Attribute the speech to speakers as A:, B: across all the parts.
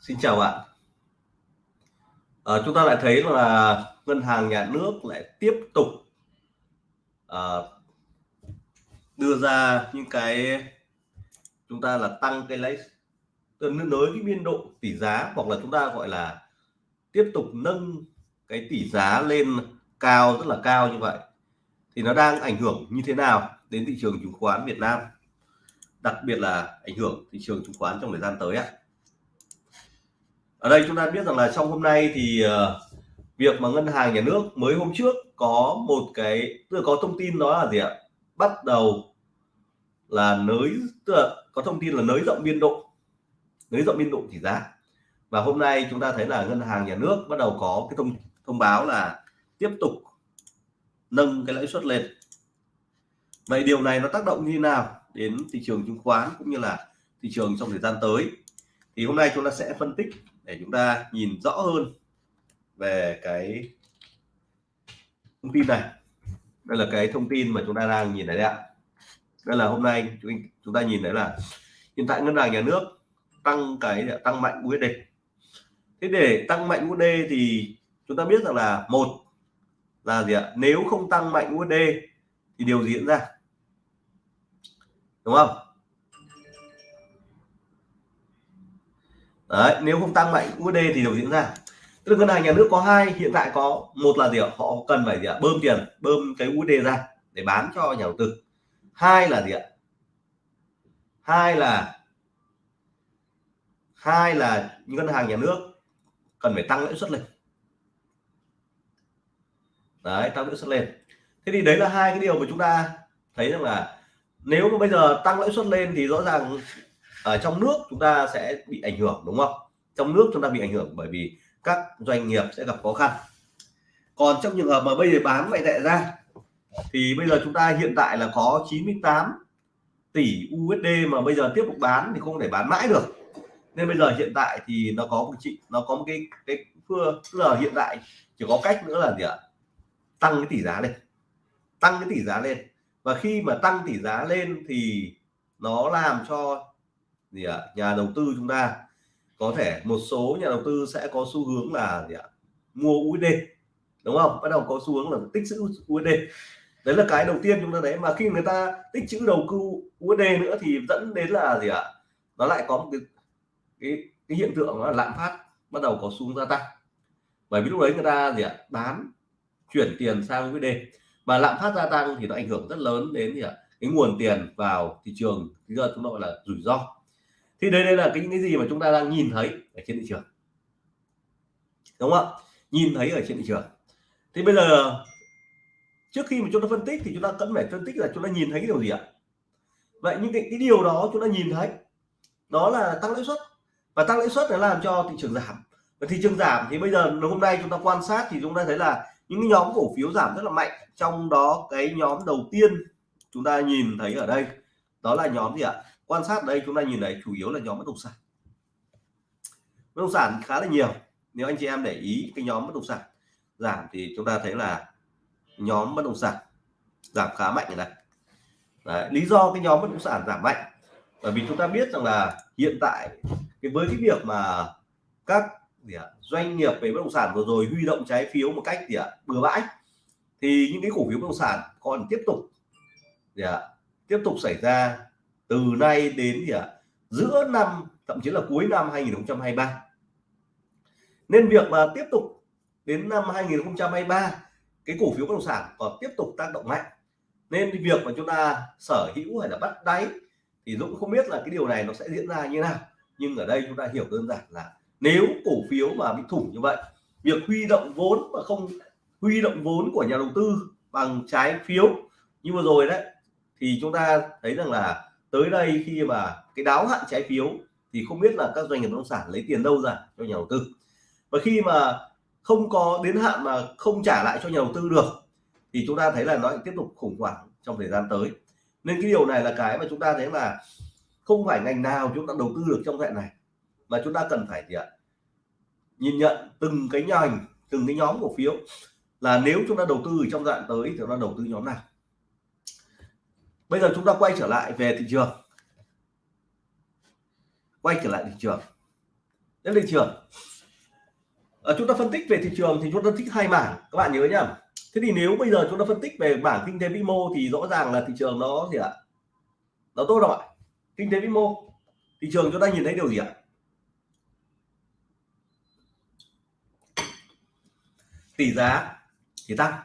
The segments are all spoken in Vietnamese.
A: Xin chào bạn. À, chúng ta lại thấy là ngân hàng nhà nước lại tiếp tục à, đưa ra những cái chúng ta là tăng cái lấy nới cái biên độ tỷ giá hoặc là chúng ta gọi là tiếp tục nâng cái tỷ giá lên cao rất là cao như vậy. Thì nó đang ảnh hưởng như thế nào đến thị trường chứng khoán Việt Nam? Đặc biệt là ảnh hưởng thị trường chứng khoán trong thời gian tới ạ ở đây chúng ta biết rằng là trong hôm nay thì ờ, việc mà ngân hàng nhà nước mới hôm trước có một cái, tức là có thông tin đó là gì ạ? Bắt đầu là nới, tức là có thông tin là nới rộng biên độ, nới rộng biên độ tỷ giá và hôm nay chúng ta thấy là ngân hàng nhà nước bắt đầu có cái thông thông báo là tiếp tục nâng cái lãi suất lên. Vậy điều này nó tác động như thế nào đến thị trường chứng khoán cũng như là thị trường trong thời gian tới? Thì hôm nay chúng ta sẽ phân tích để chúng ta nhìn rõ hơn về cái thông tin này. Đây là cái thông tin mà chúng ta đang nhìn thấy đấy ạ. Đây là hôm nay chúng ta nhìn thấy là hiện tại ngân hàng nhà nước tăng cái, tăng mạnh USD thế để tăng mạnh USD thì chúng ta biết rằng là một là gì ạ? Nếu không tăng mạnh USD thì điều gì diễn ra? Đúng không? Đấy, nếu không tăng mạnh USD thì điều diễn ra. Tức là ngân hàng nhà nước có hai, hiện tại có một là gì ạ? Họ cần phải gì ạ? Bơm tiền, bơm cái USD ra để bán cho nhà đầu tư. Hai là gì ạ? Hai là hai là ngân hàng nhà nước cần phải tăng lãi suất lên. Đấy, tăng lãi suất lên. Thế thì đấy là hai cái điều mà chúng ta thấy rằng là nếu mà bây giờ tăng lãi suất lên thì rõ ràng ở trong nước chúng ta sẽ bị ảnh hưởng, đúng không? Trong nước chúng ta bị ảnh hưởng bởi vì các doanh nghiệp sẽ gặp khó khăn. Còn trong trường hợp mà bây giờ bán ngoại tệ ra, thì bây giờ chúng ta hiện tại là có 98 tỷ USD mà bây giờ tiếp tục bán thì không thể bán mãi được. Nên bây giờ hiện tại thì nó có một chị, nó có một cái cái phương tức là hiện tại chỉ có cách nữa là gì ạ? Tăng cái tỷ giá lên. Tăng cái tỷ giá lên. Và khi mà tăng tỷ giá lên thì nó làm cho gì ạ? Nhà đầu tư chúng ta. Có thể một số nhà đầu tư sẽ có xu hướng là gì ạ? Mua USD đúng không? Bắt đầu có xu hướng là tích trữ USD đấy là cái đầu tiên chúng ta thấy. Mà khi người ta tích trữ đầu tư USD nữa thì dẫn đến là gì ạ? Nó lại có một cái cái, cái hiện tượng là lạm phát bắt đầu có xu hướng gia tăng. Bởi vì lúc đấy người ta gì ạ? Bán chuyển tiền sang USD mà lạm phát gia tăng thì nó ảnh hưởng rất lớn đến gì ạ? Cái nguồn tiền vào thị trường. Bây giờ chúng ta gọi là rủi ro thì đây đây là cái những cái gì mà chúng ta đang nhìn thấy ở trên thị trường. Đúng không ạ? Nhìn thấy ở trên thị trường. Thì bây giờ trước khi mà chúng ta phân tích thì chúng ta cần phải phân tích là chúng ta nhìn thấy cái điều gì ạ? Vậy những cái, cái điều đó chúng ta nhìn thấy đó là tăng lãi suất. Và tăng lãi suất nó làm cho thị trường giảm. Và thị trường giảm thì bây giờ hôm nay chúng ta quan sát thì chúng ta thấy là những cái nhóm cổ phiếu giảm rất là mạnh. Trong đó cái nhóm đầu tiên chúng ta nhìn thấy ở đây đó là nhóm gì ạ? Quan sát đây chúng ta nhìn thấy chủ yếu là nhóm bất động sản. Bất động sản khá là nhiều. Nếu anh chị em để ý cái nhóm bất động sản giảm thì chúng ta thấy là nhóm bất động sản giảm khá mạnh này Đấy, lý do cái nhóm bất động sản giảm mạnh bởi vì chúng ta biết rằng là hiện tại cái với cái việc mà các gì à, doanh nghiệp về bất động sản vừa rồi huy động trái phiếu một cách gì à, bừa bãi thì những cái cổ phiếu bất động sản còn tiếp tục gì à, tiếp tục xảy ra từ nay đến gì à, giữa năm thậm chí là cuối năm 2023 nên việc mà tiếp tục đến năm 2023 cái cổ phiếu bất động sản còn tiếp tục tác động mạnh. Nên việc mà chúng ta sở hữu hay là bắt đáy thì Dũng không biết là cái điều này nó sẽ diễn ra như nào. Nhưng ở đây chúng ta hiểu đơn giản là nếu cổ phiếu mà bị thủng như vậy việc huy động vốn mà không huy động vốn của nhà đầu tư bằng trái phiếu như vừa rồi đấy thì chúng ta thấy rằng là tới đây khi mà cái đáo hạn trái phiếu thì không biết là các doanh nghiệp bất động sản lấy tiền đâu ra cho nhà đầu tư. Và khi mà không có đến hạn mà không trả lại cho nhà đầu tư được, thì chúng ta thấy là nó tiếp tục khủng hoảng trong thời gian tới. Nên cái điều này là cái mà chúng ta thấy là không phải ngành nào chúng ta đầu tư được trong hệ này, mà chúng ta cần phải gì ạ? Nhìn nhận từng cái ngành từng cái nhóm cổ phiếu là nếu chúng ta đầu tư trong đoạn tới thì chúng ta đầu tư nhóm nào? Bây giờ chúng ta quay trở lại về thị trường. Quay trở lại thị trường. Đến thị trường. À, chúng ta phân tích về thị trường thì chúng ta thích hai mảng. Các bạn nhớ nhá. Thế thì nếu bây giờ chúng ta phân tích về bảng kinh tế vĩ mô thì rõ ràng là thị trường nó gì ạ? Nó tốt rồi ạ? Kinh tế vĩ mô. Thị trường chúng ta nhìn thấy điều gì ạ? Tỷ giá thì tăng.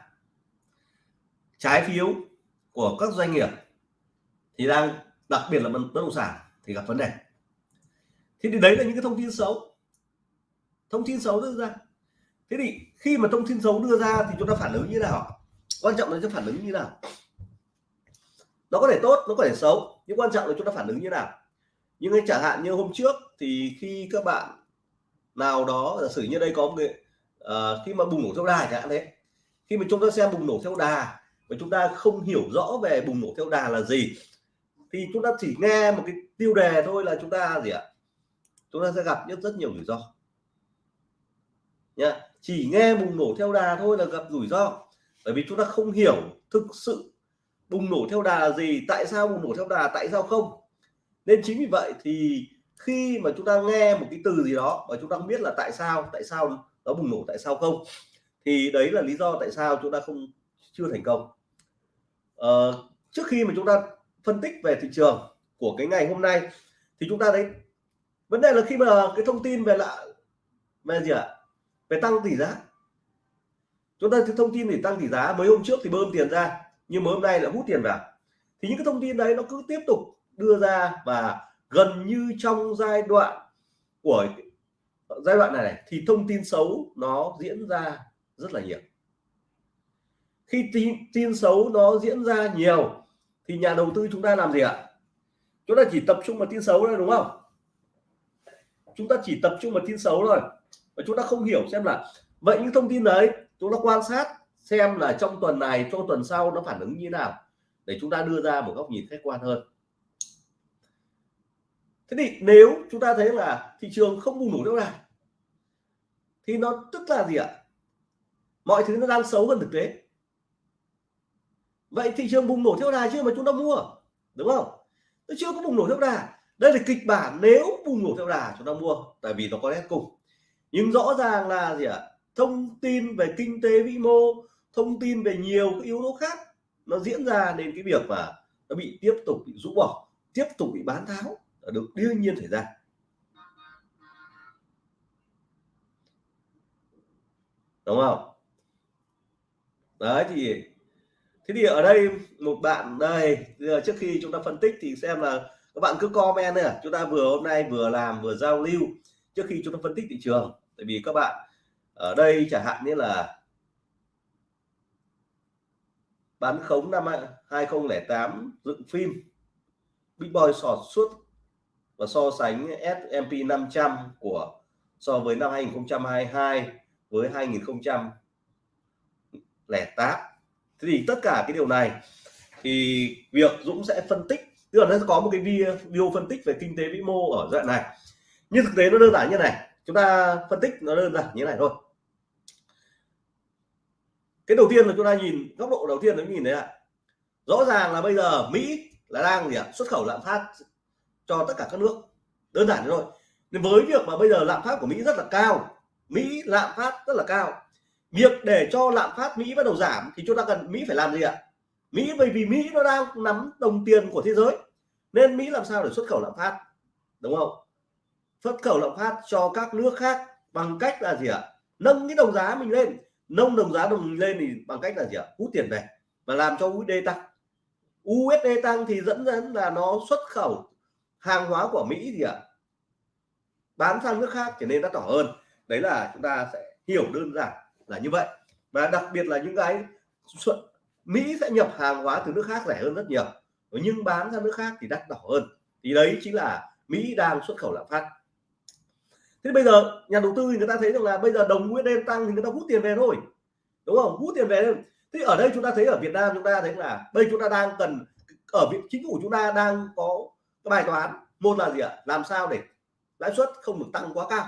A: Trái phiếu của các doanh nghiệp thì đang đặc biệt là bất động sản thì gặp vấn đề. Thế thì đấy là những cái thông tin xấu. Thông tin xấu đưa ra. Thế thì khi mà thông tin xấu đưa ra thì chúng ta phản ứng như nào? Quan trọng là chúng ta phản ứng như nào? Nó có thể tốt nó có thể xấu nhưng quan trọng là chúng ta phản ứng như nào? Nhưng chẳng hạn như hôm trước thì khi các bạn nào đó giả sử như đây có một người uh, khi mà bùng nổ theo đà chẳng hạn thế khi mà chúng ta xem bùng nổ theo đà và chúng ta không hiểu rõ về bùng nổ theo đà là gì thì chúng ta chỉ nghe một cái tiêu đề thôi là chúng ta gì ạ? Chúng ta sẽ gặp rất rất nhiều rủi ro. Nhá chỉ nghe bùng nổ theo đà thôi là gặp rủi ro. Bởi vì chúng ta không hiểu thực sự bùng nổ theo đà là gì tại sao bùng nổ theo đà tại sao không. Nên chính vì vậy thì khi mà chúng ta nghe một cái từ gì đó và chúng ta không biết là tại sao tại sao nó bùng nổ tại sao không thì đấy là lý do tại sao chúng ta không chưa thành công. Ờ, trước khi mà chúng ta phân tích về thị trường của cái ngày hôm nay thì chúng ta thấy vấn đề là khi mà cái thông tin về lạ về gì ạ? Về tăng tỷ giá. Chúng ta thông tin thì tăng tỷ giá mấy hôm trước thì bơm tiền ra nhưng mới hôm nay là hút tiền vào. Thì những cái thông tin đấy nó cứ tiếp tục đưa ra và gần như trong giai đoạn của giai đoạn này, này thì thông tin xấu nó diễn ra rất là nhiều. Khi tin, tin xấu nó diễn ra nhiều thì nhà đầu tư chúng ta làm gì ạ? Chúng ta chỉ tập trung vào tin xấu thôi, đúng không? Chúng ta chỉ tập trung vào tin xấu thôi. Và chúng ta không hiểu xem là vậy những thông tin đấy, chúng ta quan sát xem là trong tuần này, trong tuần sau nó phản ứng như nào để chúng ta đưa ra một góc nhìn khách quan hơn. Thế thì nếu chúng ta thấy là thị trường không bùng nổ đâu này thì nó tức là gì ạ? Mọi thứ nó đang xấu hơn thực tế vậy thị trường bùng nổ theo đà chưa mà chúng ta mua, đúng không? Nó chưa có bùng nổ theo đà. Đây là kịch bản nếu bùng nổ theo đà chúng ta mua, tại vì nó có nét cùng. Nhưng rõ ràng là gì ạ? Thông tin về kinh tế vĩ mô, thông tin về nhiều cái yếu tố khác, nó diễn ra nên cái việc mà nó bị tiếp tục bị rũ bỏ, tiếp tục bị bán tháo là được đương nhiên xảy ra. Đúng không? Đấy, thì thế thì ở đây một bạn, đây giờ trước khi chúng ta phân tích thì xem là các bạn cứ comment nữa à. chúng ta vừa hôm nay vừa làm, vừa giao lưu trước khi chúng ta phân tích thị trường. Tại vì các bạn ở đây chẳng hạn như là bán khống năm 2008 dựng phim, Big Boy sọt suốt và so sánh S&P 500 của, so với năm 2022 với 2008 thế thì tất cả cái điều này thì việc Dũng sẽ phân tích, tức là nó có một cái video phân tích về kinh tế vĩ mô ở đoạn này. Nhưng thực tế nó đơn giản như này, chúng ta phân tích nó đơn giản như này thôi. Cái đầu tiên là chúng ta nhìn, góc độ đầu tiên là nhìn thấy ạ. Rõ ràng là bây giờ Mỹ là đang gì ạ? Xuất khẩu lạm phát cho tất cả các nước. Đơn giản thôi. Nên với việc mà bây giờ lạm phát của Mỹ rất là cao, Mỹ lạm phát rất là cao việc để cho lạm phát Mỹ bắt đầu giảm thì chúng ta cần Mỹ phải làm gì ạ? Mỹ, bởi vì Mỹ nó đang nắm đồng tiền của thế giới, nên Mỹ làm sao để xuất khẩu lạm phát? Đúng không? Xuất khẩu lạm phát cho các nước khác bằng cách là gì ạ? Nâng cái đồng giá mình lên. Nâng đồng giá đồng lên thì bằng cách là gì ạ? Hút tiền về và làm cho USD tăng. USD tăng thì dẫn đến là nó xuất khẩu hàng hóa của Mỹ gì ạ? Bán sang nước khác trở nên đắt đỏ hơn. Đấy là chúng ta sẽ hiểu đơn giản là như vậy. Và đặc biệt là những cái Mỹ sẽ nhập hàng hóa từ nước khác rẻ hơn rất nhiều, nhưng bán ra nước khác thì đắt đỏ hơn. Thì đấy chính là Mỹ đang xuất khẩu lạm phát. Thế bây giờ, nhà đầu tư thì người ta thấy rằng là bây giờ đồng USD tăng thì người ta hút tiền về thôi, đúng không? Hút tiền về thôi. thế ở đây chúng ta thấy ở Việt Nam chúng ta thấy là đây chúng ta đang cần, ở vị, chính phủ chúng ta đang có cái bài toán. Một là gì ạ? Làm sao để lãi suất không được tăng quá cao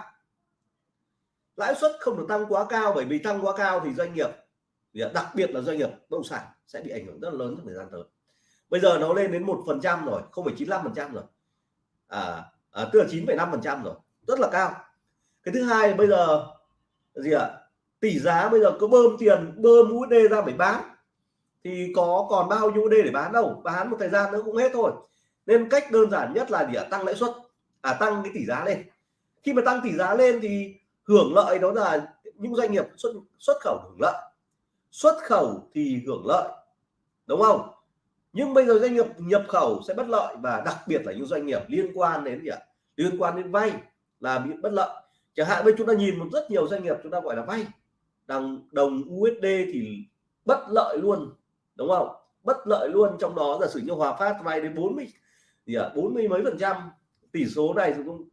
A: lãi suất không được tăng quá cao bởi vì tăng quá cao thì doanh nghiệp đặc biệt là doanh nghiệp bất động sản sẽ bị ảnh hưởng rất là lớn trong thời gian tới. Bây giờ nó lên đến một phần trăm rồi không phải chín phần trăm rồi. À, à tức là chín năm phần trăm rồi rất là cao. Cái thứ hai bây giờ gì ạ? Tỷ giá bây giờ có bơm tiền bơm USD ra để bán. Thì có còn bao nhiêu USD để bán đâu bán một thời gian nữa cũng hết thôi. Nên cách đơn giản nhất là gì ạ? Tăng lãi suất. À tăng cái tỷ giá lên. Khi mà tăng tỷ giá lên thì hưởng lợi đó là những doanh nghiệp xuất xuất khẩu hưởng lợi. Xuất khẩu thì hưởng lợi đúng không? Nhưng bây giờ doanh nghiệp nhập khẩu sẽ bất lợi và đặc biệt là những doanh nghiệp liên quan đến gì ạ? Liên quan đến vay là bị bất lợi. Chẳng hạn bây chúng ta nhìn một rất nhiều doanh nghiệp chúng ta gọi là vay. Đồng đồng USD thì bất lợi luôn đúng không? Bất lợi luôn trong đó giả sử như Hòa Phát vay đến 40 gì ạ? 40 mấy phần trăm tỷ số này cũng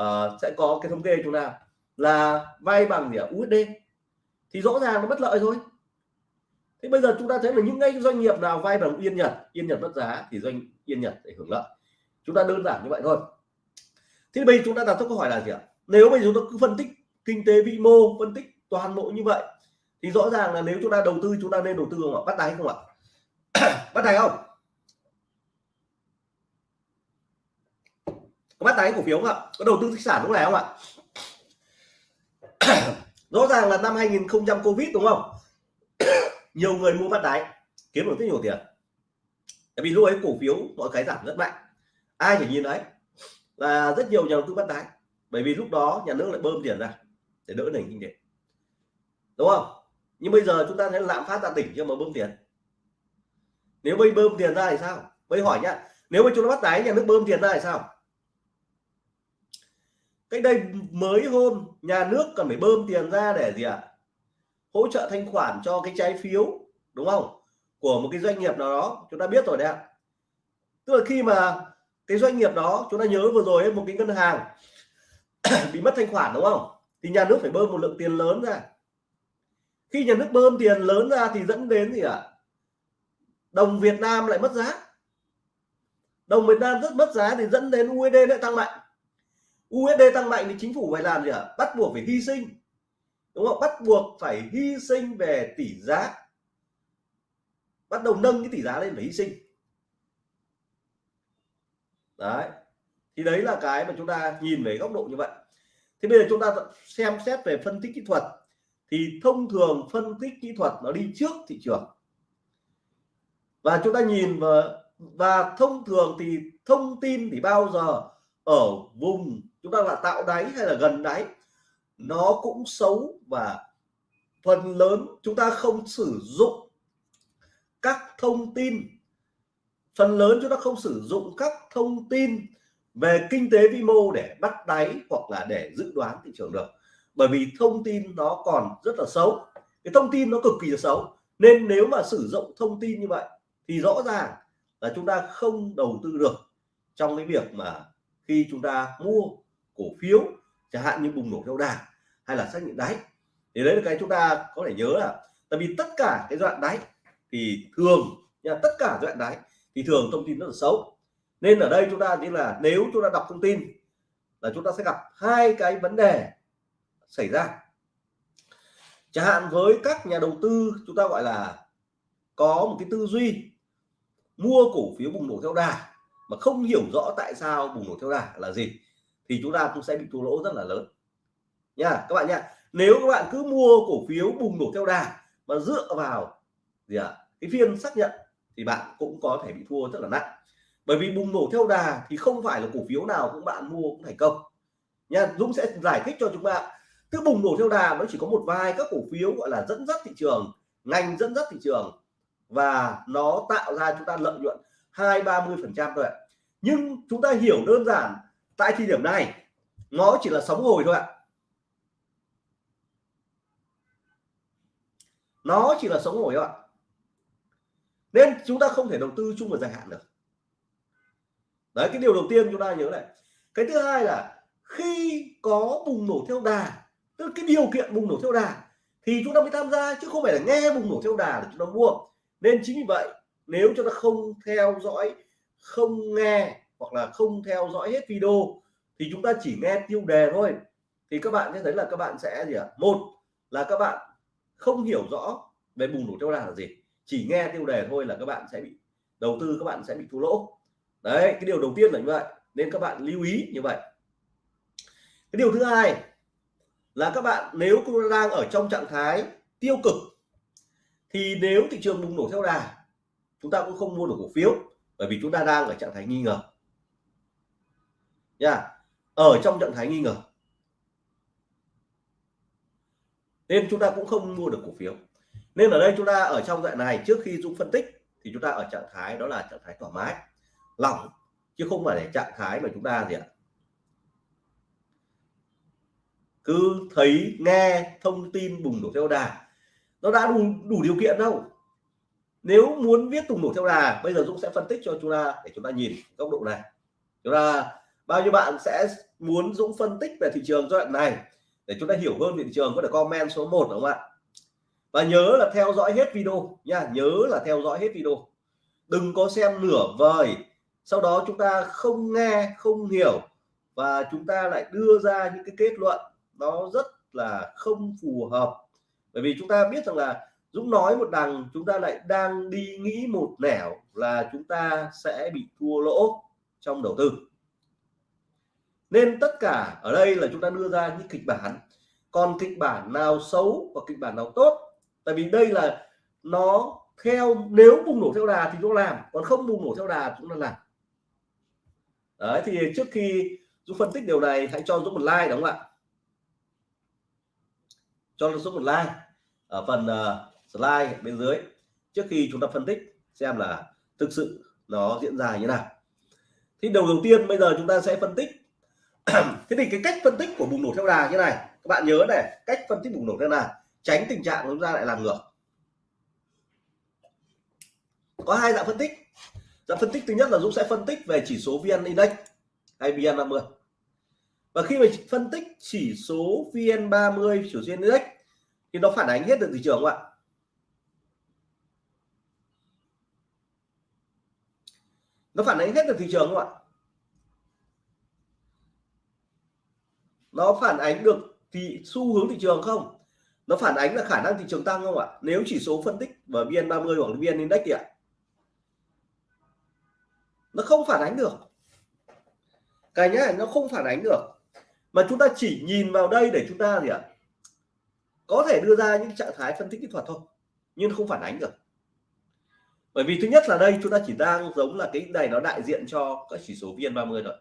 A: uh, sẽ có cái thống kê chúng ta là vay bằng gì ạ USD thì rõ ràng nó bất lợi thôi. Thế bây giờ chúng ta thấy là những ngay doanh nghiệp nào vay bằng yên nhật yên nhật mất giá thì doanh yên nhật để hưởng lợi. Chúng ta đơn giản như vậy thôi. Thế bây giờ chúng ta đặt câu hỏi là gì ạ? Nếu bây giờ chúng ta cứ phân tích kinh tế vĩ mô, phân tích toàn bộ như vậy, thì rõ ràng là nếu chúng ta đầu tư, chúng ta nên đầu tư không ạ? Bắt đáy không ạ? Bắt đáy không? Có bắt đáy cổ phiếu không ạ? Có đầu tư tích sản lúc này không ạ? rõ ràng là năm 2000 covid đúng không? Nhiều người mua bắt đáy, kiếm được rất nhiều tiền. Tại vì lúc ấy cổ phiếu mọi cái giảm rất mạnh. Ai chỉ nhìn đấy. Là rất nhiều nhà đầu tư bắt đáy. Bởi vì lúc đó nhà nước lại bơm tiền ra để đỡ nền kinh tế. Đúng không? Nhưng bây giờ chúng ta thấy lạm phát đạt đỉnh cho mà bơm tiền. Nếu bây bơm tiền ra thì sao? Bây hỏi nhá. Nếu mà chúng ta bắt đáy, nhà nước bơm tiền ra thì sao? Cách đây mới hôm, nhà nước cần phải bơm tiền ra để gì ạ? À? hỗ trợ thanh khoản cho cái trái phiếu, đúng không? Của một cái doanh nghiệp nào đó, chúng ta biết rồi đấy ạ. Tức là khi mà cái doanh nghiệp đó, chúng ta nhớ vừa rồi một cái ngân hàng bị mất thanh khoản, đúng không? Thì nhà nước phải bơm một lượng tiền lớn ra. Khi nhà nước bơm tiền lớn ra thì dẫn đến gì ạ? À? đồng Việt Nam lại mất giá. Đồng Việt Nam rất mất giá thì dẫn đến USD lại tăng mạnh. USD tăng mạnh thì chính phủ phải làm gì ạ? À? bắt buộc phải hy sinh. Đúng không? Bắt buộc phải hy sinh về tỷ giá. Bắt đầu nâng cái tỷ giá lên phải hy sinh. Đấy. Thì đấy là cái mà chúng ta nhìn về góc độ như vậy. Thế bây giờ chúng ta xem xét về phân tích kỹ thuật. Thì thông thường phân tích kỹ thuật nó đi trước thị trường. Và chúng ta nhìn và và thông thường thì thông tin thì bao giờ? Ở vùng chúng ta là tạo đáy hay là gần đáy? Nó cũng xấu và phần lớn chúng ta không sử dụng các thông tin. Phần lớn chúng ta không sử dụng các thông tin về kinh tế vĩ mô để bắt đáy hoặc là để dự đoán thị trường được. Bởi vì thông tin nó còn rất là xấu. Cái thông tin nó cực kỳ là xấu. Nên nếu mà sử dụng thông tin như vậy thì rõ ràng là chúng ta không đầu tư được trong cái việc mà khi chúng ta mua cổ phiếu, chẳng hạn như bùng nổ theo đà hay là xác nhận đáy. Thì đấy là cái chúng ta có thể nhớ là, tại vì tất cả cái đoạn đáy thì thường nha, tất cả đoạn đáy thì thường thông tin rất là xấu. Nên ở đây chúng ta như là nếu chúng ta đọc thông tin là chúng ta sẽ gặp hai cái vấn đề xảy ra. Chẳng hạn với các nhà đầu tư chúng ta gọi là có một cái tư duy mua cổ phiếu bùng nổ theo đà mà không hiểu rõ tại sao bùng nổ theo đà là gì thì chúng ta cũng sẽ bị thua lỗ rất là lớn. Nha các bạn nha. Nếu các bạn cứ mua cổ phiếu bùng nổ theo đà mà dựa vào gì ạ? À, cái phiên xác nhận thì bạn cũng có thể bị thua rất là nặng. Bởi vì bùng nổ theo đà thì không phải là cổ phiếu nào cũng bạn mua cũng thành công. Nha Dũng sẽ giải thích cho chúng bạn. cứ bùng nổ theo đà nó chỉ có một vài các cổ phiếu gọi là dẫn dắt thị trường ngành dẫn dắt thị trường và nó tạo ra chúng ta lợi nhuận hai ba mươi phần trăm thôi ạ. Nhưng chúng ta hiểu đơn giản tại thời điểm này, nó chỉ là sóng hồi thôi ạ. Nó chỉ là sống hồi thôi ạ. Nên chúng ta không thể đầu tư chung và dài hạn được. Đấy, cái điều đầu tiên chúng ta nhớ này. Cái thứ hai là khi có bùng nổ theo đà, tức cái điều kiện bùng nổ theo đà, thì chúng ta mới tham gia, chứ không phải là nghe bùng nổ theo đà để chúng ta mua. Nên chính vì vậy, nếu chúng ta không theo dõi, không nghe hoặc là không theo dõi hết video thì chúng ta chỉ nghe tiêu đề thôi. Thì các bạn sẽ thấy là các bạn sẽ gì ạ? À? một là các bạn không hiểu rõ về bùng nổ theo đà là gì. Chỉ nghe tiêu đề thôi là các bạn sẽ bị đầu tư, các bạn sẽ bị thua lỗ. Đấy, cái điều đầu tiên là như vậy. Nên các bạn lưu ý như vậy. Cái điều thứ hai là các bạn, nếu đang ở trong trạng thái tiêu cực, thì nếu thị trường bùng nổ theo đà, chúng ta cũng không mua được cổ phiếu, bởi vì chúng ta đang ở trạng thái nghi ngờ nha ở trong trạng thái nghi ngờ. Nên chúng ta cũng không mua được cổ phiếu. Nên ở đây chúng ta ở trong đoạn này, trước khi Dũng phân tích thì chúng ta ở trạng thái, đó là trạng thái thoải mái, lỏng, chứ không phải là trạng thái mà chúng ta gì ạ? Cứ thấy, nghe thông tin bùng nổ theo đà. Nó đã đủ đủ điều kiện đâu. Nếu muốn viết bùng nổ theo đà, bây giờ Dũng sẽ phân tích cho chúng ta để chúng ta nhìn góc độ này. Chúng ta bao nhiêu bạn sẽ muốn Dũng phân tích về thị trường giai đoạn này? Để chúng ta hiểu hơn về thị trường, có thể comment số 1 đúng không ạ? Và nhớ là theo dõi hết video nha, nhớ là theo dõi hết video. Đừng có xem nửa vời. Sau đó chúng ta không nghe, không hiểu và chúng ta lại đưa ra những cái kết luận nó rất là không phù hợp. Bởi vì chúng ta biết rằng là Dũng nói một đằng, chúng ta lại đang đi nghĩ một nẻo là chúng ta sẽ bị thua lỗ trong đầu tư nên tất cả ở đây là chúng ta đưa ra những kịch bản. Còn kịch bản nào xấu và kịch bản nào tốt? Tại vì đây là nó theo nếu bùng nổ theo đà thì chúng ta làm còn không bùng nổ theo đà chúng ta làm. Đấy thì trước khi Dũng phân tích điều này hãy cho Dũng một like đúng không ạ? Cho Dũng một like ở phần uh, slide bên dưới trước khi chúng ta phân tích xem là thực sự nó diễn ra như nào. Thì đầu đầu tiên bây giờ chúng ta sẽ phân tích thế thì cái cách phân tích của bùng nổ theo đà như này, các bạn nhớ này, cách phân tích bùng nổ theo đà, tránh tình trạng chúng ta lại làm ngược. Có hai dạng phân tích. Dạng phân tích thứ nhất là Dũng sẽ phân tích về chỉ số VN Index hay VN30 và khi mà phân tích chỉ số VN30 chỉ số VN Index, thì nó phản ánh hết được thị trường không ạ? Nó phản ánh hết được thị trường không ạ? Nó phản ánh được thì xu hướng thị trường không? Nó phản ánh là khả năng thị trường tăng không ạ? Nếu chỉ số phân tích và VN30 hoặc VN Index thì ạ. Nó không phản ánh được. Cái nhá, nó không phản ánh được. Mà chúng ta chỉ nhìn vào đây để chúng ta gì ạ? Có thể đưa ra những trạng thái phân tích kỹ thuật thôi, nhưng không phản ánh được. Bởi vì thứ nhất là đây, chúng ta chỉ đang giống là cái này nó đại diện cho các chỉ số VN30 rồi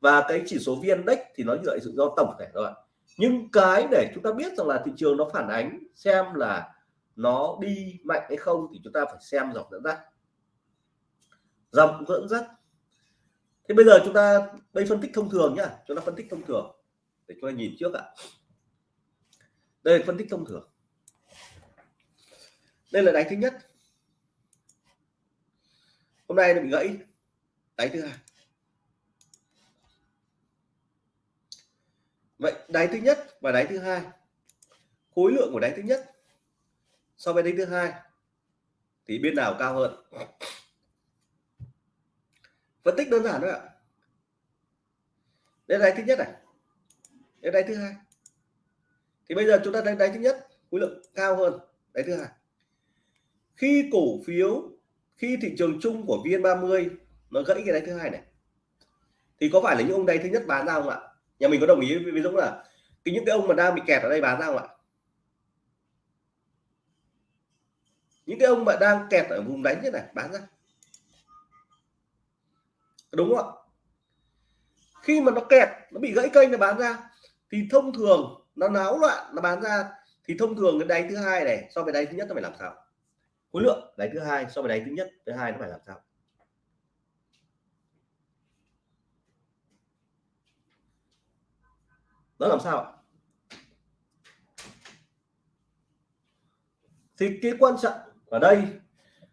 A: và cái chỉ số VN Index thì nó dựa sự do tổng thể rồi nhưng cái để chúng ta biết rằng là thị trường nó phản ánh xem là nó đi mạnh hay không thì chúng ta phải xem dòng dẫn dắt. Dòng dẫn dắt. Thế bây giờ chúng ta, đây phân tích thông thường nhá. Chúng ta phân tích thông thường để chúng ta nhìn trước ạ. Đây là phân tích thông thường. Đây là đáy thứ nhất. Hôm nay nó bị gãy. Đáy thứ hai. Vậy đáy thứ nhất và đáy thứ hai khối lượng của đáy thứ nhất so với đáy thứ hai thì bên nào cao hơn phân tích đơn giản thôi ạ đây là đáy thứ nhất này đây là đáy thứ hai thì bây giờ chúng ta đánh đáy thứ nhất khối lượng cao hơn đáy thứ hai khi cổ phiếu khi thị trường chung của VN30 nó gãy cái đáy thứ hai này thì có phải là những ông đáy thứ nhất bán ra không ạ nhà mình có đồng ý với Dũng là cái, những cái ông mà đang bị kẹt ở đây bán ra không ạ? Những cái ông mà đang kẹt ở vùng đánh như này, bán ra. Đúng không ạ? Khi mà nó kẹt, nó bị gãy kênh nó bán ra, thì thông thường nó náo loạn, nó bán ra, thì thông thường cái đáy thứ hai này so với đáy thứ nhất nó phải làm sao? Khối lượng đáy thứ hai so với đáy thứ nhất, thứ hai nó phải làm sao? Nó làm sao ạ? Thì cái quan trọng ở đây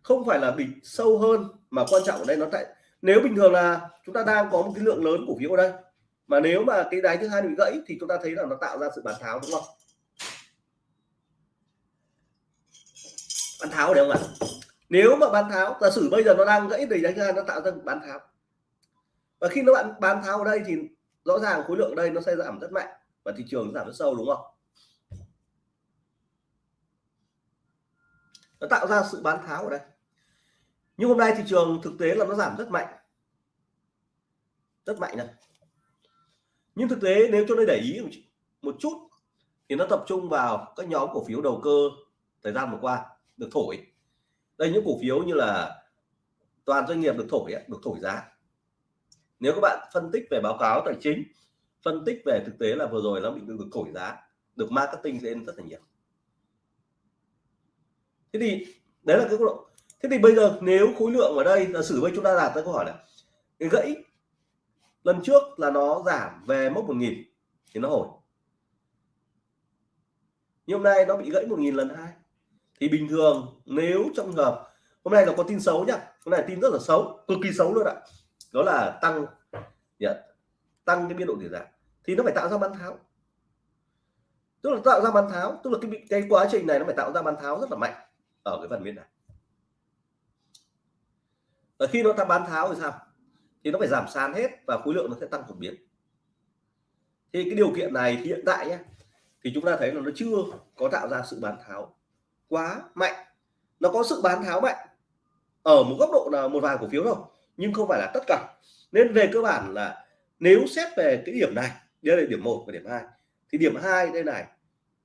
A: không phải là bình sâu hơn, mà quan trọng ở đây nó tại nếu bình thường là chúng ta đang có một cái lượng lớn cổ phiếu ở đây, mà nếu mà cái đáy thứ hai bị gãy thì chúng ta thấy là nó tạo ra sự bán tháo, đúng không? Bán tháo đấy không ạ? Nếu mà bán tháo, giả sử bây giờ nó đang gãy thì đáy thứ hai nó tạo ra bán tháo. Và khi nó bạn bán tháo ở đây thì rõ ràng khối lượng đây nó sẽ giảm rất mạnh và thị trường giảm rất sâu, đúng không? Nó tạo ra sự bán tháo ở đây. Nhưng hôm nay thị trường thực tế là nó giảm rất mạnh. Rất mạnh này. Nhưng thực tế nếu cho tôi để ý một chút thì nó tập trung vào các nhóm cổ phiếu đầu cơ thời gian vừa qua được thổi. Đây những cổ phiếu như là toàn doanh nghiệp được thổi được thổi giá nếu các bạn phân tích về báo cáo tài chính phân tích về thực tế là vừa rồi nó bị được, được thổi giá được marketing lên rất là nhiều. Thế thì đấy là cái độ. Thế thì bây giờ nếu khối lượng ở đây là xử với chúng ta đặt ra câu hỏi là cái gãy lần trước là nó giảm về mốc 1000 thì nó hồi. Nhưng hôm nay nó bị gãy 1000 lần hai. Thì bình thường nếu trong hợp hôm nay nó có tin xấu nhá hôm nay tin rất là xấu cực kỳ xấu luôn ạ đó là tăng yeah, tăng cái biên độ tỷ giá thì nó phải tạo ra bán tháo. Tức là tạo ra bán tháo tức là cái cái quá trình này nó phải tạo ra bán tháo rất là mạnh ở cái phần bên này. Và khi nó ta bán tháo thì sao? Thì nó phải giảm sàn hết và khối lượng nó sẽ tăng đột biến. Thì cái điều kiện này hiện tại nhé thì chúng ta thấy là nó chưa có tạo ra sự bán tháo quá mạnh. Nó có sự bán tháo mạnh ở một góc độ là một vài cổ phiếu thôi nhưng không phải là tất cả. Nên về cơ bản là nếu xét về cái điểm này đây là điểm 1 và điểm 2 thì điểm 2 đây này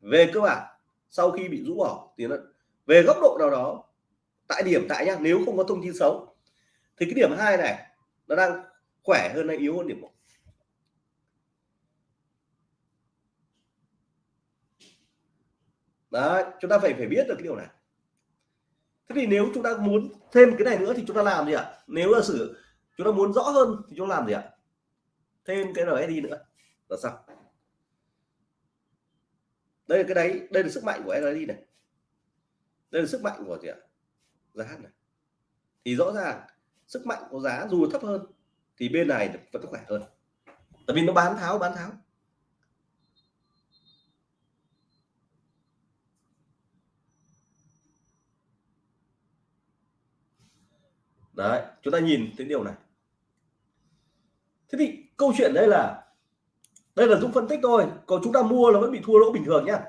A: về cơ bản sau khi bị rũ bỏ thì nó về góc độ nào đó tại điểm tại nhá nếu không có thông tin xấu thì cái điểm 2 này nó đang khỏe hơn hay yếu hơn điểm 1 Đấy, chúng ta phải phải biết được cái điều này thế thì nếu chúng ta muốn thêm cái này nữa thì chúng ta làm gì ạ? Nếu là sử, chúng ta muốn rõ hơn thì chúng ta làm gì ạ? Thêm cái RSI nữa. Là sao? Đây là cái đấy đây là sức mạnh của RSI này. Đây là sức mạnh của gì ạ? Giá này. Thì rõ ràng, sức mạnh của giá dù thấp hơn thì bên này vẫn khỏe hơn. Tại vì nó bán tháo bán tháo. Đấy, chúng ta nhìn thấy điều này. Thế thì câu chuyện đây là đây là dũng phân tích thôi, còn chúng ta mua là vẫn bị thua lỗ bình thường nhá.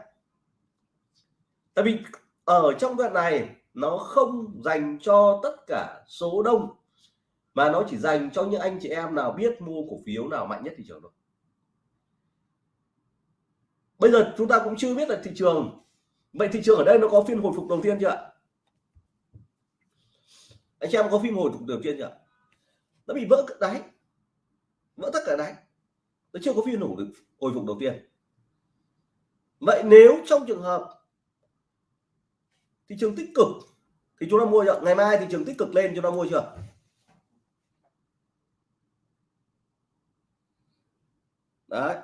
A: Tại vì ở trong đoạn này, nó không dành cho tất cả số đông, mà nó chỉ dành cho những anh chị em nào biết mua cổ phiếu nào mạnh nhất thị trường thôi. Bây giờ chúng ta cũng chưa biết là thị trường. Vậy thị trường ở đây nó có phiên hồi phục đầu tiên chưa ạ? Anh chị em có phim hồi phục đầu tiên chưa nó bị vỡ đáy. Vỡ tất cả đáy. Nó chưa có phiên hồi được hồi phục đầu tiên. Vậy nếu trong trường hợp thị trường tích cực thì chúng ta mua chưa? Ngày mai thị trường tích cực lên chúng ta mua chưa? Đấy.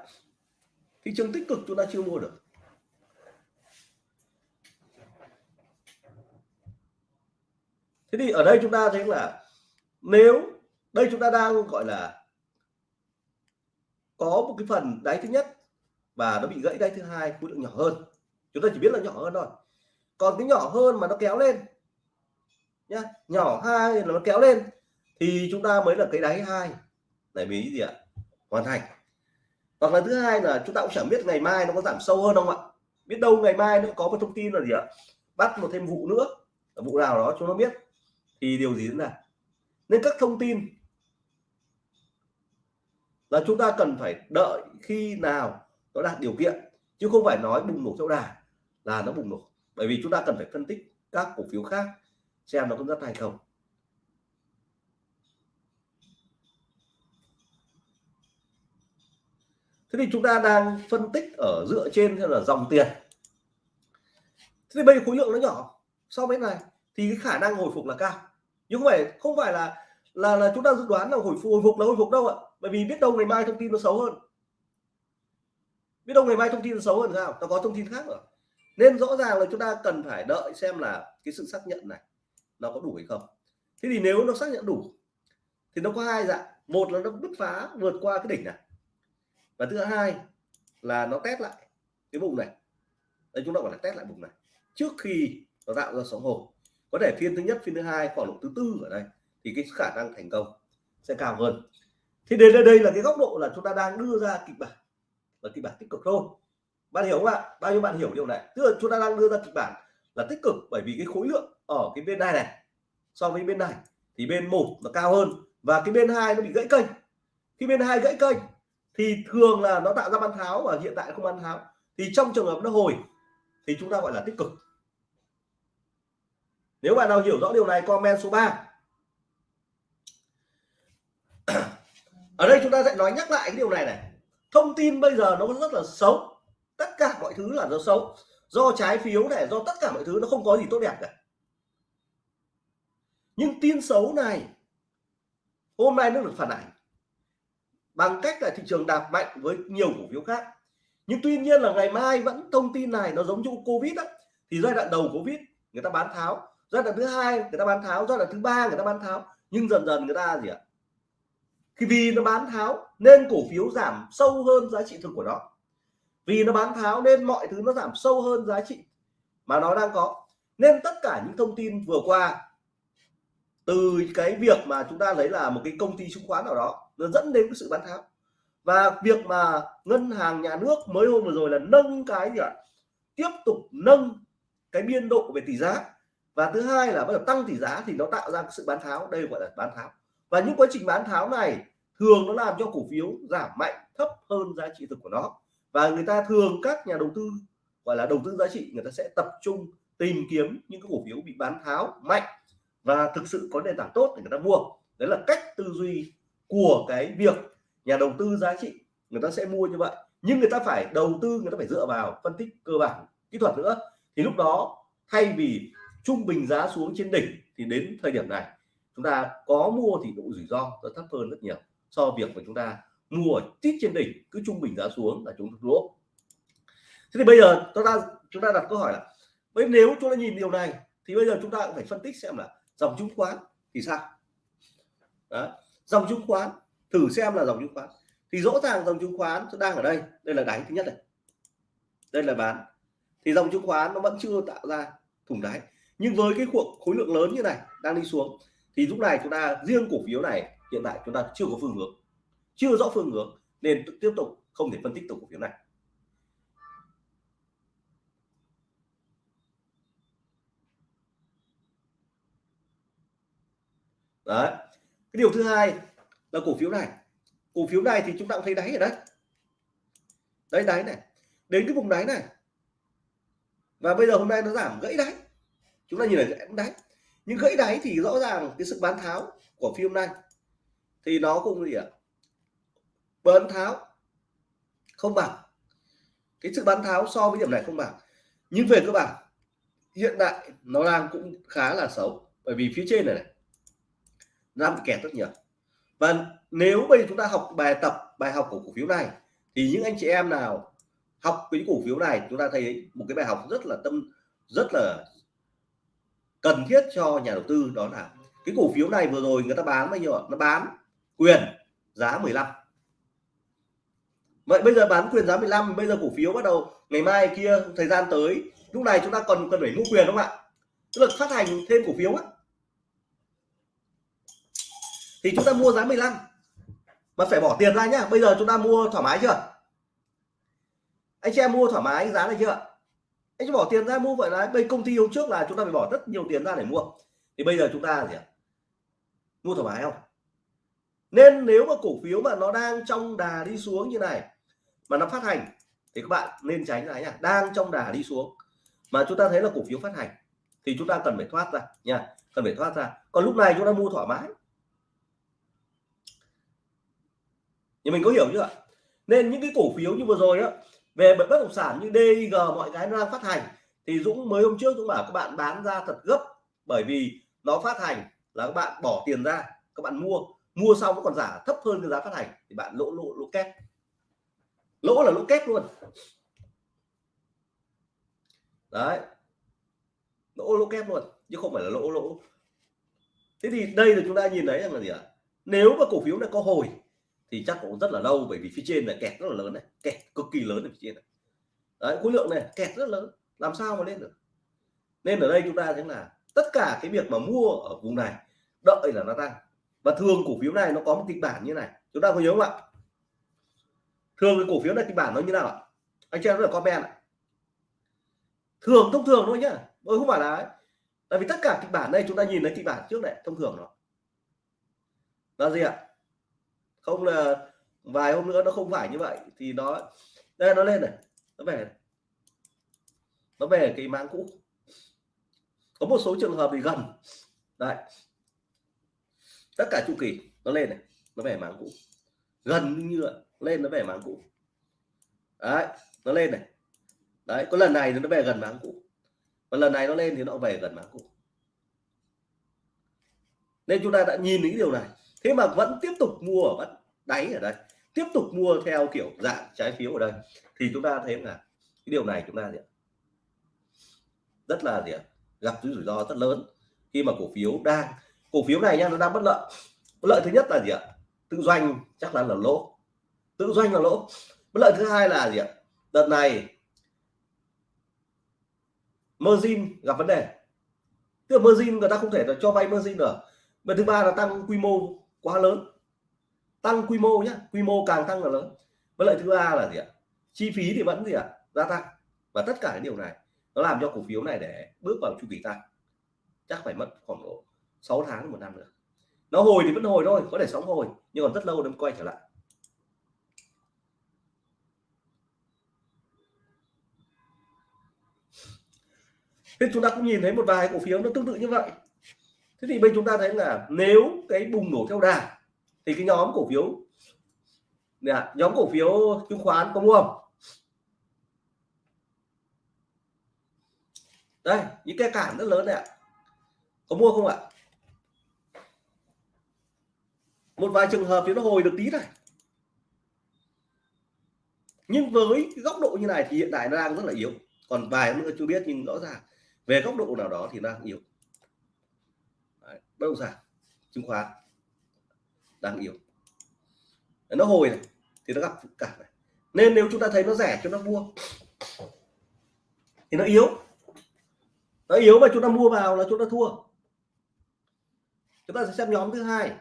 A: Thị trường tích cực chúng ta chưa mua được. Thế thì ở đây chúng ta thấy là nếu, đây chúng ta đang gọi là có một cái phần đáy thứ nhất và nó bị gãy đáy thứ hai, khối lượng nhỏ hơn. Chúng ta chỉ biết là nhỏ hơn thôi. Còn cái nhỏ hơn mà nó kéo lên, nhá, nhỏ hai là nó kéo lên, thì chúng ta mới là cái đáy hai. Này, mình gì ạ? Hoàn thành. Hoặc là thứ hai là chúng ta cũng chẳng biết ngày mai nó có giảm sâu hơn không ạ? Biết đâu ngày mai nó có một thông tin là gì ạ? Bắt một thêm vụ nữa. Vụ nào đó chúng nó biết thì điều gì diễn ra? Nên các thông tin là chúng ta cần phải đợi khi nào nó đạt điều kiện, chứ không phải nói bùng nổ theo đà là nó bùng nổ. Bởi vì chúng ta cần phải phân tích các cổ phiếu khác xem nó có rất hay không. Thế thì chúng ta đang phân tích ở dựa trên là dòng tiền. Thế thì bây giờ khối lượng nó nhỏ so với này, thì cái khả năng hồi phục là cao nhưng không phải không phải là là là chúng ta dự đoán là hồi phục hồi phục là hồi phục đâu ạ. Bởi vì biết đâu ngày mai thông tin nó xấu hơn. Biết đâu ngày mai thông tin nó xấu hơn sao? Nó có thông tin khác rồi. Nên rõ ràng là chúng ta cần phải đợi xem là cái sự xác nhận này nó có đủ hay không. Thế thì nếu nó xác nhận đủ, thì nó có hai dạng. Một là nó bứt phá vượt qua cái đỉnh này. Và thứ hai là nó test lại cái vùng này. Đây, chúng ta gọi là test lại vùng này. Trước khi nó tạo ra sóng hồi có thể phiên thứ nhất phiên thứ hai khoảng độ thứ tư ở đây thì cái khả năng thành công sẽ cao hơn. Thì đến đây, đây là cái góc độ là chúng ta đang đưa ra kịch bản là kịch bản tích cực thôi. Bạn hiểu không ạ? Bao nhiêu bạn hiểu điều này? Tức là chúng ta đang đưa ra kịch bản là tích cực bởi vì cái khối lượng ở cái bên này này so với bên này thì bên một nó cao hơn và cái bên hai nó bị gãy kênh. Khi bên hai gãy kênh thì thường là nó tạo ra bán tháo và hiện tại không bán tháo. Thì trong trường hợp nó hồi thì chúng ta gọi là tích cực nếu bạn nào hiểu rõ điều này, comment số 3 ở đây chúng ta sẽ nói nhắc lại cái điều này này. Thông tin bây giờ nó rất là xấu. Tất cả mọi thứ là nó xấu. Do trái phiếu này, do tất cả mọi thứ nó không có gì tốt đẹp cả. Nhưng tin xấu này, hôm nay nó được phản ảnh bằng cách là thị trường đạp mạnh với nhiều cổ phiếu khác. Nhưng tuy nhiên là ngày mai vẫn thông tin này nó giống như covid đó thì giai đoạn đầu covid, người ta bán tháo giai đoạn thứ hai, người ta bán tháo. Giai đoạn thứ ba, người ta bán tháo. Nhưng dần dần người ta gì ạ? Khi vì nó bán tháo, nên cổ phiếu giảm sâu hơn giá trị thực của nó. Vì nó bán tháo, nên mọi thứ nó giảm sâu hơn giá trị mà nó đang có. Nên tất cả những thông tin vừa qua, từ cái việc mà chúng ta lấy là một cái công ty chứng khoán nào đó, nó dẫn đến cái sự bán tháo. Và việc mà ngân hàng nhà nước mới hôm vừa rồi là nâng cái gì ạ? Tiếp tục nâng cái biên độ về tỷ giá và thứ hai là bắt đầu tăng tỷ giá thì nó tạo ra sự bán tháo, đây gọi là bán tháo. Và những quá trình bán tháo này thường nó làm cho cổ phiếu giảm mạnh, thấp hơn giá trị thực của nó. Và người ta thường các nhà đầu tư, gọi là đầu tư giá trị, người ta sẽ tập trung tìm kiếm những cái cổ phiếu bị bán tháo mạnh và thực sự có nền tảng tốt để người ta mua. Đấy là cách tư duy của cái việc nhà đầu tư giá trị. Người ta sẽ mua như vậy, nhưng người ta phải đầu tư, người ta phải dựa vào phân tích cơ bản kỹ thuật nữa. Thì lúc đó, thay vì trung bình giá xuống trên đỉnh thì đến thời điểm này, chúng ta có mua thì độ rủi ro nó thấp hơn rất nhiều so với việc mà chúng ta mua tít trên đỉnh cứ trung bình giá xuống là chúng ta lỗ thế thì bây giờ chúng ta chúng ta đặt câu hỏi là, bây nếu chúng ta nhìn điều này thì bây giờ chúng ta cũng phải phân tích xem là dòng chứng khoán thì sao? Đó. dòng chứng khoán, thử xem là dòng chứng khoán. Thì rõ ràng dòng chứng khoán đang ở đây đây là đáy thứ nhất này. Đây là bán. Thì dòng chứng khoán nó vẫn chưa tạo ra thủng đáy nhưng với cái cuộc khối lượng lớn như này đang đi xuống, thì lúc này chúng ta, riêng cổ phiếu này, hiện tại chúng ta chưa có phương hướng. Chưa rõ phương hướng, nên tiếp tục không thể phân tích tổng cổ phiếu này. Đấy. Cái điều thứ hai là cổ phiếu này. Cổ phiếu này thì chúng ta cũng thấy đáy ở đấy đấy đáy này. Đến cái vùng đáy này. Và bây giờ hôm nay nó giảm gãy đáy chúng ta nhìn ở đáy nhưng gãy đáy thì rõ ràng cái sự bán tháo của phiên này. Thì nó cũng gì ạ? Bán tháo. Không bằng. Cái sự bán tháo so với điểm này không bằng. Nhưng về cơ bản, hiện tại nó đang cũng khá là xấu. Bởi vì phía trên này này đang bị kẹt rất nhiều. Và nếu bây giờ chúng ta học bài tập, bài học của cổ phiếu này, thì những anh chị em nào học cái cổ phiếu này, chúng ta thấy một cái bài học rất là tâm, rất là cần thiết cho nhà đầu tư đó là cái cổ phiếu này vừa rồi người ta bán bao nhiêu nó bán quyền giá 15 vậy bây giờ bán quyền giá 15 bây giờ cổ phiếu bắt đầu ngày mai kia, thời gian tới, lúc này chúng ta còn cần phải mua quyền đúng không ạ? Tức là phát hành thêm cổ phiếu á. Thì chúng ta mua giá 15 mà phải bỏ tiền ra nhá. Bây giờ chúng ta mua thoải mái chưa? Anh chị em mua thoải mái giá này chưa anh chỉ bỏ tiền ra mua vậy là bây công ty hôm trước là chúng ta phải bỏ rất nhiều tiền ra để mua. Thì bây giờ chúng ta gì ạ? Mua thoải mái không? Nên nếu mà cổ phiếu mà nó đang trong đà đi xuống như này, mà nó phát hành, thì các bạn nên tránh cái nhá, đang trong đà đi xuống. Mà chúng ta thấy là cổ phiếu phát hành, thì chúng ta cần phải thoát ra nha, cần phải thoát ra. Còn lúc này chúng ta mua thoải mái. Nhưng mình có hiểu chưa nên những cái cổ phiếu như vừa rồi á về bất động sản như DIG mọi cái nó đang phát hành, thì Dũng mới hôm trước Dũng bảo các bạn bán ra thật gấp, bởi vì nó phát hành là các bạn bỏ tiền ra, các bạn mua mua xong nó còn giả thấp hơn cái giá phát hành, thì bạn lỗ lỗ lỗ kép lỗ là lỗ kép luôn. Đấy. Lỗ lỗ kép luôn, chứ không phải là lỗ lỗ. Thế thì đây là chúng ta nhìn thấy rằng là gì ạ? Nếu mà cổ phiếu này có hồi thì chắc cũng rất là lâu, bởi vì phía trên là kẹt rất là lớn này, kẹt cực kỳ lớn ở phía trên này. Đấy, khối lượng này kẹt rất lớn, làm sao mà lên được? Nên ở đây chúng ta thấy là tất cả cái việc mà mua ở vùng này, đợi là nó tăng. Và thường cổ phiếu này nó có một kịch bản như này, chúng ta có nhớ không ạ? Thường cái cổ phiếu này kịch bản nó như nào ạ? Anh chị em rất là comment ạ. Thường, thông thường thôi nhá. Tôi không phải là tại vì tất cả kịch bản đây, chúng ta nhìn thấy kịch bản trước này, thông thường nó là gì ạ? Không là vài hôm nữa nó không phải như vậy. Thì nó, đây nó lên này. Nó về. Nó về cái máng cũ. Có một số trường hợp thì gần. Đấy. Tất cả chu kỳ, nó lên này. Nó về máng cũ. Gần như lên nó về máng cũ. Đấy, nó lên này. Đấy, có lần này thì nó về gần máng cũ. Và lần này nó lên thì nó về gần máng cũ. Nên chúng ta đã nhìn thấy điều này. Thế mà vẫn tiếp tục mua ở bắt đáy ở đây, tiếp tục mua theo kiểu dạng trái phiếu ở đây. Thì chúng ta thấy là cái điều này chúng ta gì rất là gì gặp cái rủi ro rất lớn. Khi mà cổ phiếu đang, cổ phiếu này nha nó đang bất lợi. Bất lợi thứ nhất là gì ạ? Tự doanh chắc là là lỗ. Tự doanh là lỗ. Bất lợi thứ hai là gì ạ? Đợt này, margin gặp vấn đề. Tức là margin người ta không thể là cho vay margin được. Và thứ ba là tăng quy mô quá lớn tăng quy mô nhé quy mô càng tăng là lớn. Với lại thứ ba là gì ạ? Chi phí thì vẫn gì ạ? Gia tăng. Và tất cả cái điều này nó làm cho cổ phiếu này để bước vào chu kỳ tăng. Chắc phải mất khoảng độ 6 tháng một năm nữa. Nó hồi thì vẫn hồi thôi, có thể sóng hồi, nhưng còn rất lâu nó quay trở lại. Thế chúng ta cũng nhìn thấy một vài cổ phiếu nó tương tự như vậy. Thế thì bên chúng ta thấy là nếu cái bùng nổ theo đà thì cái nhóm cổ phiếu nè, nhóm cổ phiếu chứng khoán có mua không? Đây những cái cản rất lớn này ạ. Có mua không ạ? Một vài trường hợp thì nó hồi được tí này. Nhưng với cái góc độ như này thì hiện tại nó đang rất là yếu. Còn vài nữa chưa biết nhưng rõ ràng về góc độ nào đó thì đang yếu. Đấy, bất động sản chứng khoán đang yếu. Nó hồi này, thì nó gặp cả này. Nên nếu chúng ta thấy nó rẻ chúng ta mua. Thì nó yếu. Nó yếu mà chúng ta mua vào là chúng ta thua. Chúng ta sẽ xem nhóm thứ hai.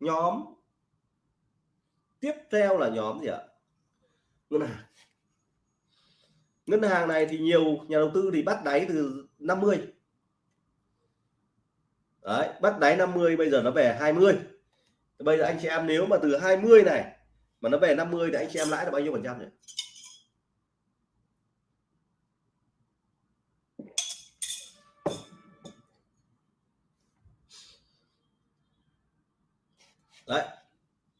A: Nhóm tiếp theo là nhóm gì ạ? Ngân hàng. Ngân hàng này thì nhiều nhà đầu tư thì bắt đáy từ 50 đấy, bắt đáy 50 bây giờ nó về 20 bây giờ anh chị em nếu mà từ 20 này, mà nó về 50 thì anh chị em lãi được bao nhiêu phần trăm nhỉ? Đấy,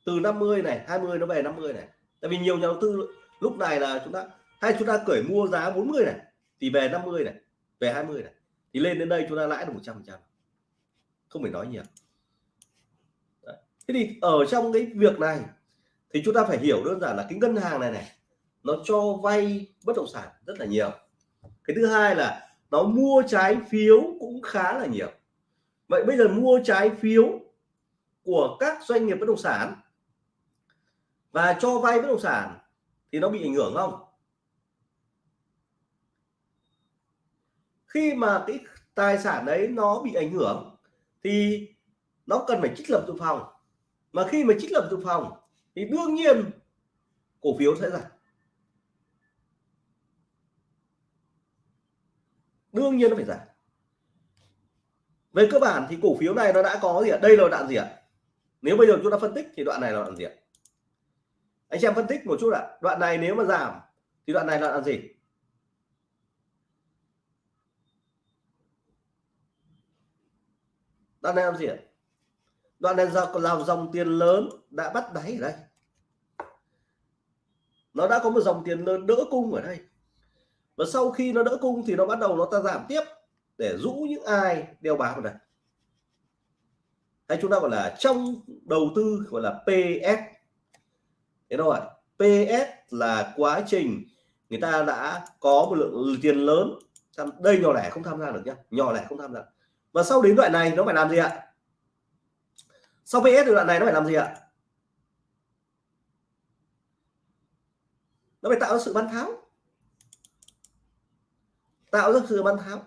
A: từ 50 này 20 nó về 50 này. Tại vì nhiều nhà đầu tư lúc này là chúng ta, hay chúng ta cởi mua giá 40 này, thì về 50 này, về 20 này. Thì lên đến đây chúng ta lãi được 100 phần trăm không phải nói nhiều Đấy. thế thì ở trong cái việc này thì chúng ta phải hiểu đơn giản là cái ngân hàng này này, nó cho vay bất động sản rất là nhiều. Cái thứ hai là nó mua trái phiếu cũng khá là nhiều. Vậy bây giờ mua trái phiếu của các doanh nghiệp bất động sản và cho vay bất động sản thì nó bị ảnh hưởng không? Khi mà cái tài sản đấy nó bị ảnh hưởng thì nó cần phải trích lập dự phòng. Mà khi mà trích lập dự phòng, thì đương nhiên cổ phiếu sẽ giảm. Đương nhiên nó phải giảm. Về cơ bản thì cổ phiếu này nó đã có gì ạ? Đây là đoạn gì ạ? Nếu bây giờ chúng ta phân tích thì đoạn này là đoạn gì ạ? Anh xem phân tích một chút ạ. Đoạn này nếu mà giảm thì đoạn này là đoạn gì? Đoạn này làm gì ạ? Đoạn này do làm dòng tiền lớn đã bắt đáy ở đây. Nó đã có một dòng tiền lớn đỡ cung ở đây. Và sau khi nó đỡ cung thì nó bắt đầu nó ta giảm tiếp để rũ những ai đeo bám vào đây. Hay chúng ta gọi là trong đầu tư, gọi là PS thế đâu ạ? PS là quá trình người ta đã có một lượng tiền lớn. Đây nhỏ lẻ không tham gia được nhá. Nhỏ lẻ không tham gia và sau đến đoạn này nó phải làm gì ạ? Sau PS từ đoạn này nó phải làm gì ạ? Nó phải tạo ra sự bán tháo tạo ra sự bán tháo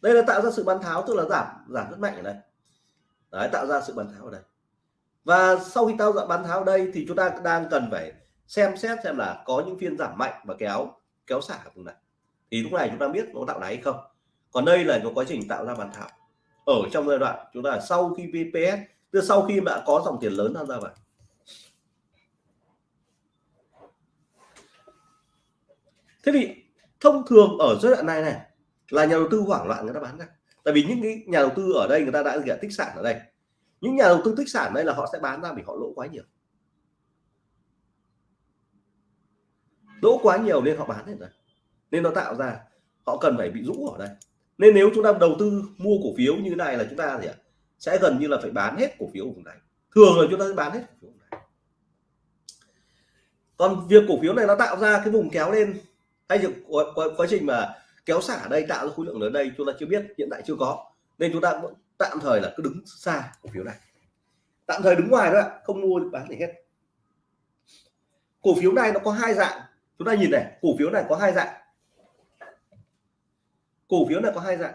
A: đây là tạo ra sự bán tháo tức là giảm giảm rất mạnh ở đây. Đấy, tạo ra sự bán tháo ở đây. Và sau khi tạo ra bán tháo ở đây thì chúng ta đang cần phải xem xét xem là có những phiên giảm mạnh và kéo kéo xả vùng này. Thì lúc này chúng ta biết nó tạo đáy không còn đây là một quá trình tạo ra bàn thảo. Ở trong giai đoạn, chúng ta sau khi VPS tức sau khi đã có dòng tiền lớn tham gia vào. Thế thì thông thường ở giai đoạn này này, là nhà đầu tư hoảng loạn người ta bán ra. Tại vì những cái nhà đầu tư ở đây người ta đã tích sản ở đây. Những nhà đầu tư tích sản đây là họ sẽ bán ra vì họ lỗ quá nhiều. Lỗ quá nhiều nên họ bán hết rồi. Nên nó tạo ra, họ cần phải bị rũ ở đây nên nếu chúng ta đầu tư mua cổ phiếu như thế này là chúng ta gì ạ? Sẽ gần như là phải bán hết cổ phiếu của vùng này. Thường là chúng ta sẽ bán hết cổ phiếu này. Còn việc cổ phiếu này nó tạo ra cái vùng kéo lên hay quá, quá, quá trình mà kéo xả ở đây tạo ra khối lượng lớn đây chúng ta chưa biết hiện tại chưa có. Nên chúng ta tạm thời là cứ đứng xa cổ phiếu này. Tạm thời đứng ngoài đó không mua bán gì hết. Cổ phiếu này nó có hai dạng. Chúng ta nhìn này cổ phiếu này có hai dạng cổ phiếu này có hai dạng.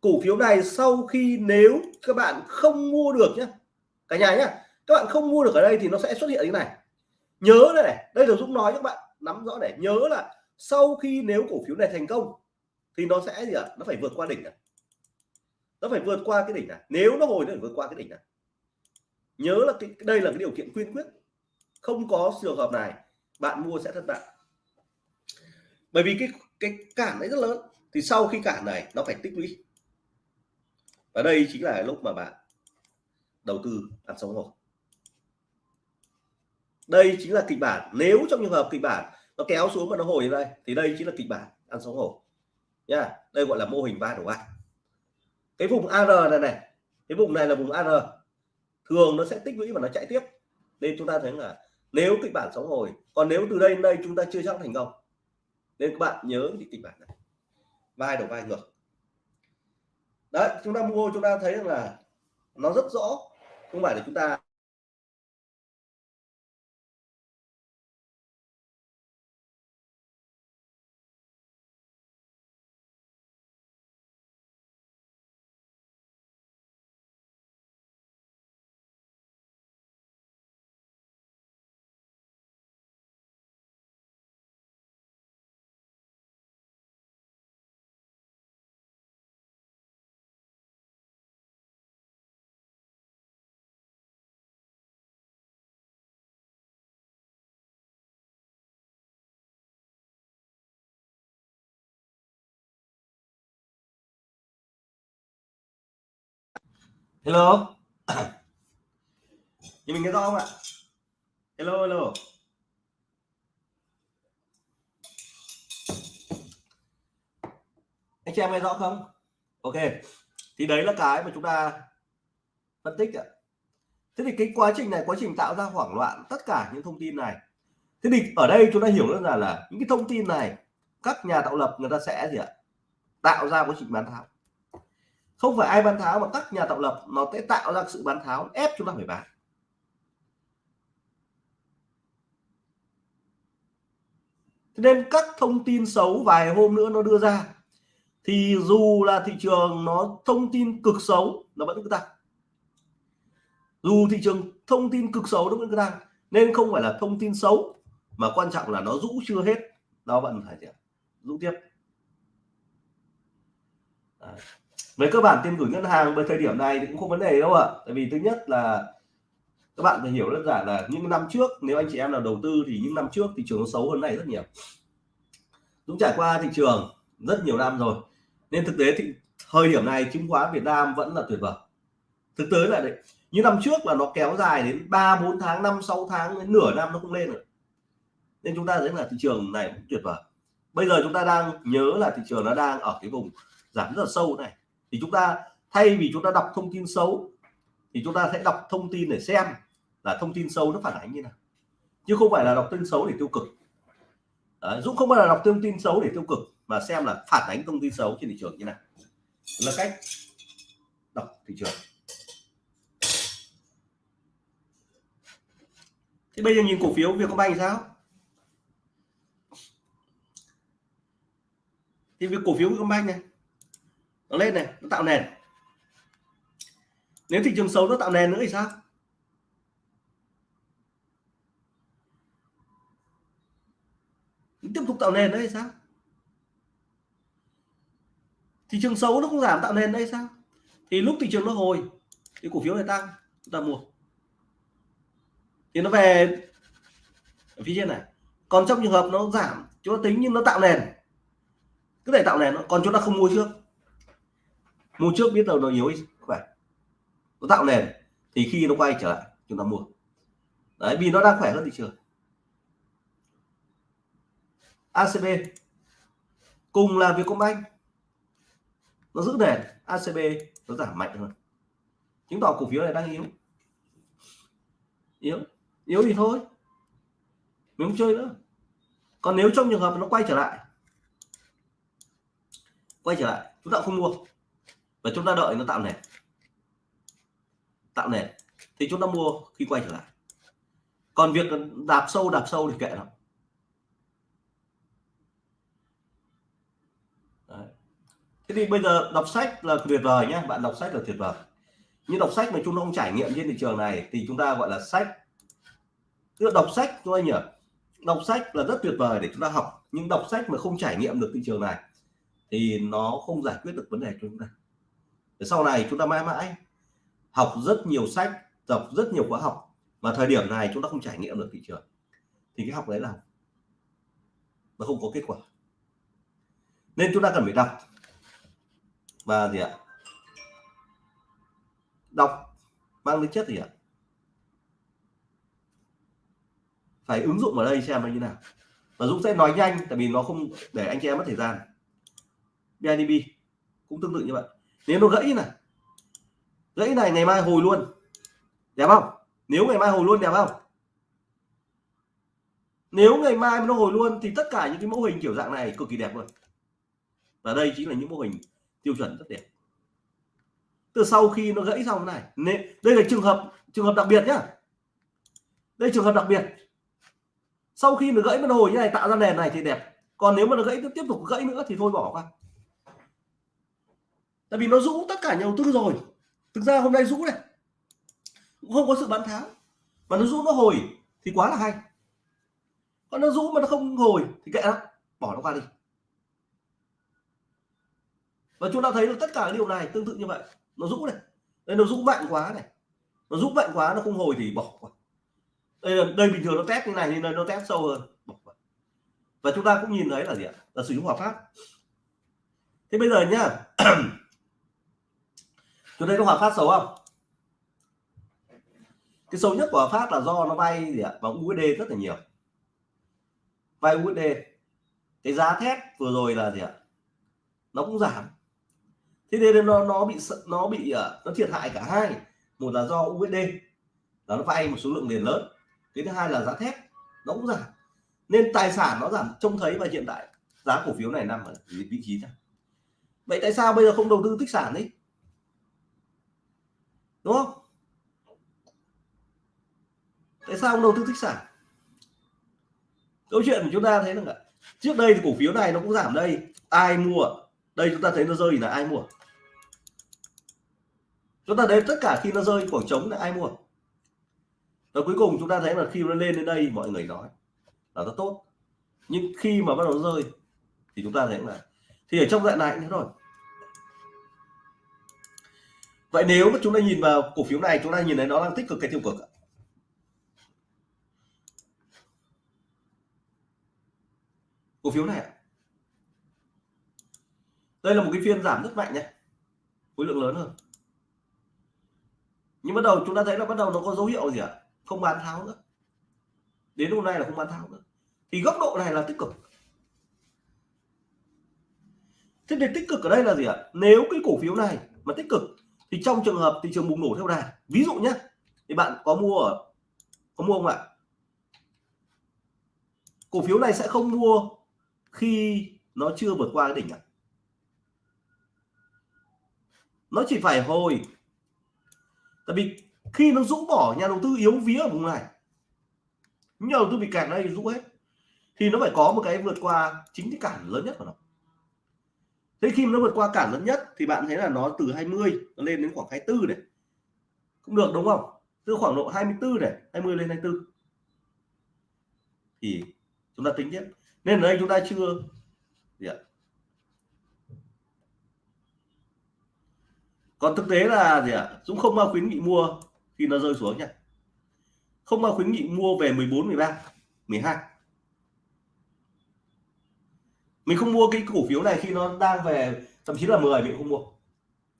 A: Cổ phiếu này sau khi nếu các bạn không mua được nhé cả nhà nhé các bạn không mua được ở đây thì nó sẽ xuất hiện như này. Nhớ đây này, đây là Dũng nói các bạn, nắm rõ để nhớ là sau khi nếu cổ phiếu này thành công thì nó sẽ gì ạ? Nó phải vượt qua đỉnh này. Nó phải vượt qua cái đỉnh này. Nếu nó hồi nó phải vượt qua cái đỉnh này. Nhớ là cái, đây là cái điều kiện quyên quyết không có trường hợp này, bạn mua sẽ thất bại. Bởi vì cái cái cản đấy rất lớn thì sau khi cản này, nó phải tích lũy. Và đây chính là lúc mà bạn đầu tư ăn sống rồi đây chính là kịch bản. Nếu trong trường hợp kịch bản nó kéo xuống và nó hồi đây thì đây chính là kịch bản ăn sống hổ nha, đây gọi là mô hình ba đầu ba cái vùng AR này này, cái vùng này là vùng AR thường nó sẽ tích lũy và nó chạy tiếp. Nên chúng ta thấy là nếu kịch bản sống hồi, còn nếu từ đây đến đây chúng ta chưa chắc thành công, nên các bạn nhớ thì kịch bản này vai đầu vai ngược. Đấy, chúng ta mua, chúng ta thấy rằng là nó rất rõ. Không phải là chúng ta hello? Thì mình nghe rõ không ạ? Hello hello. Anh chị em nghe rõ không? Ok. Thì đấy là cái mà chúng ta phân tích ạ. Thế thì cái quá trình này, quá trình tạo ra hoảng loạn tất cả những thông tin này. Thế thì ở đây chúng ta hiểu đơn giản là những cái thông tin này, các nhà tạo lập người ta sẽ gì ạ? Tạo ra quá trình bán tháo không phải ai bán tháo mà các nhà tạo lập nó sẽ tạo ra sự bán tháo ép chúng ta phải bán. Nên các thông tin xấu vài hôm nữa nó đưa ra, thì dù là thị trường nó thông tin cực xấu nó vẫn cứ tăng. Dù thị trường thông tin cực xấu nó vẫn cứ tăng, nên không phải là thông tin xấu, mà quan trọng là nó rũ chưa hết, nó vẫn phải rũ tiếp. Đấy với cơ bản tiền gửi ngân hàng với thời điểm này thì cũng không vấn đề đâu ạ. Tại vì thứ nhất là các bạn phải hiểu đơn giản là những năm trước, nếu anh chị em nào đầu tư thì những năm trước thị trường nó xấu hơn này rất nhiều. Cũng trải qua thị trường rất nhiều năm rồi, nên thực tế thì thời điểm này chứng khoán Việt Nam vẫn là tuyệt vời. Thực tế là đấy như năm trước là nó kéo dài đến 3 4 tháng 5 6 tháng, đến nửa năm nó không lên rồi. Nên chúng ta thấy là thị trường này cũng tuyệt vời. Bây giờ chúng ta đang nhớ là thị trường nó đang ở cái vùng giảm rất là sâu này thì chúng ta thay vì chúng ta đọc thông tin xấu thì chúng ta sẽ đọc thông tin để xem là thông tin xấu nó phản ánh như nào. Chứ không phải là đọc tin xấu để tiêu cực. Đấy, Dũng không phải là đọc thông tin xấu để tiêu cực mà xem là phản ánh thông tin xấu trên thị trường như nào. Là cách đọc thị trường. Thì bây giờ nhìn cổ phiếu Vietcombank thì sao? Thì việc cổ phiếu Vietcombank này nó lên này, nó tạo nền. Nếu thị trường xấu nó tạo nền nữa thì sao? Tiếp tục tạo nền đấy sao? Thị trường xấu nó không giảm tạo nền đây sao? Thì lúc thị trường nó hồi, thì cổ phiếu này tăng, chúng ta mua. Thì nó về ở phía trên này. Còn trong trường hợp nó giảm, chúng ta tính nhưng nó tạo nền. Cứ để tạo nền nó còn chúng ta không mua trước mua trước biết đâu nó yếu khỏe nó tạo nền, thì khi nó quay trở lại, chúng ta mua. Đấy, vì nó đang khỏe hơn thị trường. ACB cùng là Vietcombank, nó giữ nền ACB nó giảm mạnh hơn. Chứng tỏ cổ phiếu này đang yếu. Yếu yếu thì thôi. Mình không chơi nữa. Còn nếu trong trường hợp nó quay trở lại, quay trở lại, chúng ta không mua và chúng ta đợi nó tạo nền tạo nền thì chúng ta mua khi quay trở lại. Còn việc đạp sâu đạp sâu thì kệ nó thế thì bây giờ đọc sách là tuyệt vời nhé bạn đọc sách là tuyệt vời. Nhưng đọc sách mà chúng ta không trải nghiệm trên thị trường này thì chúng ta gọi là sách. Tức đọc sách thôi nhỉ? Đọc sách là rất tuyệt vời để chúng ta học. Nhưng đọc sách mà không trải nghiệm được thị trường này thì nó không giải quyết được vấn đề cho chúng ta để sau này chúng ta mãi mãi học rất nhiều sách đọc rất nhiều khóa học, mà thời điểm này chúng ta không trải nghiệm được thị trường, thì cái học đấy là nó không có kết quả. Nên chúng ta cần phải đọc. Và gì ạ? Đọc mang tính chất gì ạ? Phải ứng dụng ở đây xem nó như nào. Và Dũng sẽ nói nhanh, tại vì nó không để anh chị em mất thời gian. BIDB cũng tương tự như vậy nếu nó gãy này gãy này ngày mai hồi luôn. Đẹp không? Nếu ngày mai hồi luôn đẹp không? Nếu ngày mai nó hồi luôn thì tất cả những cái mẫu hình kiểu dạng này cực kỳ đẹp luôn. Và đây chính là những mô hình tiêu chuẩn rất đẹp. Từ sau khi nó gãy xong này đây là trường hợp trường hợp đặc biệt nhá. Đây trường hợp đặc biệt. Sau khi nó gãy nó hồi như này, tạo ra nền này thì đẹp. Còn nếu mà nó gãy tiếp tục gãy nữa thì thôi bỏ qua tại vì nó rũ tất cả nhà đầu tư rồi. Thực ra hôm nay rũ này. Cũng không có sự bán tháo. Mà nó rũ nó hồi thì quá là hay. Còn nó rũ mà nó không hồi thì kệ nó, bỏ nó qua đi. Và chúng ta thấy được tất cả điều này tương tự như vậy. Nó rũ này. Đây, nó rũ mạnh quá này. Nó rũ mạnh quá, nó không hồi thì bỏ qua. Đây là đây bình thường nó test như này nên đây nó test sâu hơn, bỏ qua. và chúng ta cũng nhìn thấy là gì ạ? Là sử dụng hòa pháp. Thế bây giờ nhá. chúng thấy có hòa phát xấu không? Cái xấu nhất của hòa phát là do nó vay gì ạ? Vào USD rất là nhiều. Vay USD cái giá thép vừa rồi là gì ạ? Nó cũng giảm. Thế nên nó nó bị nó bị ờ, nó thiệt hại cả hai. Một là do USD là nó vay một số lượng tiền lớn. Cái thứ hai là giá thép, nó cũng giảm. Nên tài sản nó giảm trông thấy và hiện tại giá cổ phiếu này nằm ở vị trí này vậy tại sao bây giờ không đầu tư tích sản đi? Đúng không? Tại sao không đầu tư tích sản? Câu chuyện của chúng ta thấy là trước đây thì cổ phiếu này nó cũng giảm đây. Ai mua? Đây chúng ta thấy nó rơi là ai mua? Chúng ta đến tất cả khi nó rơi khoảng trống là ai mua? Và cuối cùng chúng ta thấy là khi nó lên đến đây, mọi người nói là nó tốt. Nhưng khi mà bắt đầu rơi thì chúng ta thấy là thì ở trong đoạn này nữa rồi vậy nếu mà chúng ta nhìn vào cổ phiếu này, chúng ta nhìn thấy nó đang tích cực cái tiêu cực cổ phiếu này đây là một cái phiên giảm rất mạnh nhé. Khối lượng lớn hơn. Nhưng bắt đầu chúng ta thấy là bắt đầu nó có dấu hiệu gì ạ? Không bán tháo nữa. Đến hôm nay là không bán tháo nữa. Thì góc độ này là tích cực. Thế thì tích cực ở đây là gì ạ? Nếu cái cổ phiếu này mà tích cực thì trong trường hợp thị trường bùng nổ theo đà, ví dụ nhé thì bạn có mua ở, có mua không ạ? Cổ phiếu này sẽ không mua khi nó chưa vượt qua cái đỉnh ạ. Nó chỉ phải hồi. Tại vì khi nó rũ bỏ, nhà đầu tư yếu vía ở vùng này, nhà đầu tư bị cản đây rũ hết, thì nó phải có một cái vượt qua chính cái cản lớn nhất của nó thế khi nó vượt qua cản lớn nhất thì bạn thấy là nó từ 20 nó lên đến khoảng 24 này. Cũng được, đúng không? Từ khoảng độ 24 này 20 lên 24 thì chúng ta tính tiếp nên ở đây chúng ta chưa gì ạ? Còn thực tế là gì ạ? Dũng không bao khuyến nghị mua khi nó rơi xuống nha. Không bao khuyến nghị mua về 14 13 12 mình không mua cái cổ phiếu này khi nó đang về, thậm chí là 10 mình không mua.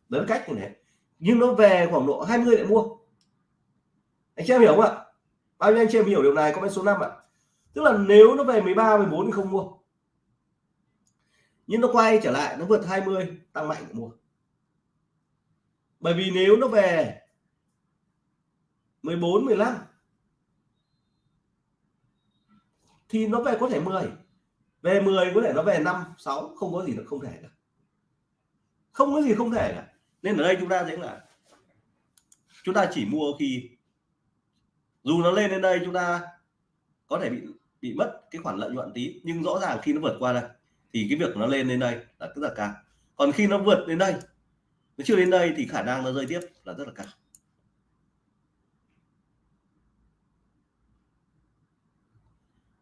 A: Đến cách như này. Nhưng nó về khoảng độ 20 lại mua. Anh chị em hiểu không ạ? Bao nhiêu anh chị em hiểu điều này, comment số 5 ạ. Tức là nếu nó về 13 14 thì không mua. Nhưng nó quay trở lại, nó vượt 20 tăng mạnh mua. Bởi vì nếu nó về 14 15 thì nó về có thể 10 về 10 có thể nó về 5 6 không có gì là không thể cả. Không có gì không thể cả. Nên ở đây chúng ta thấy là, chúng ta chỉ mua khi dù nó lên đến đây chúng ta có thể bị bị mất cái khoản lợi nhuận tí, nhưng rõ ràng khi nó vượt qua đây, thì cái việc nó lên đến đây là rất là cao. Còn khi nó vượt đến đây, nó chưa đến đây thì khả năng nó rơi tiếp là rất là cao.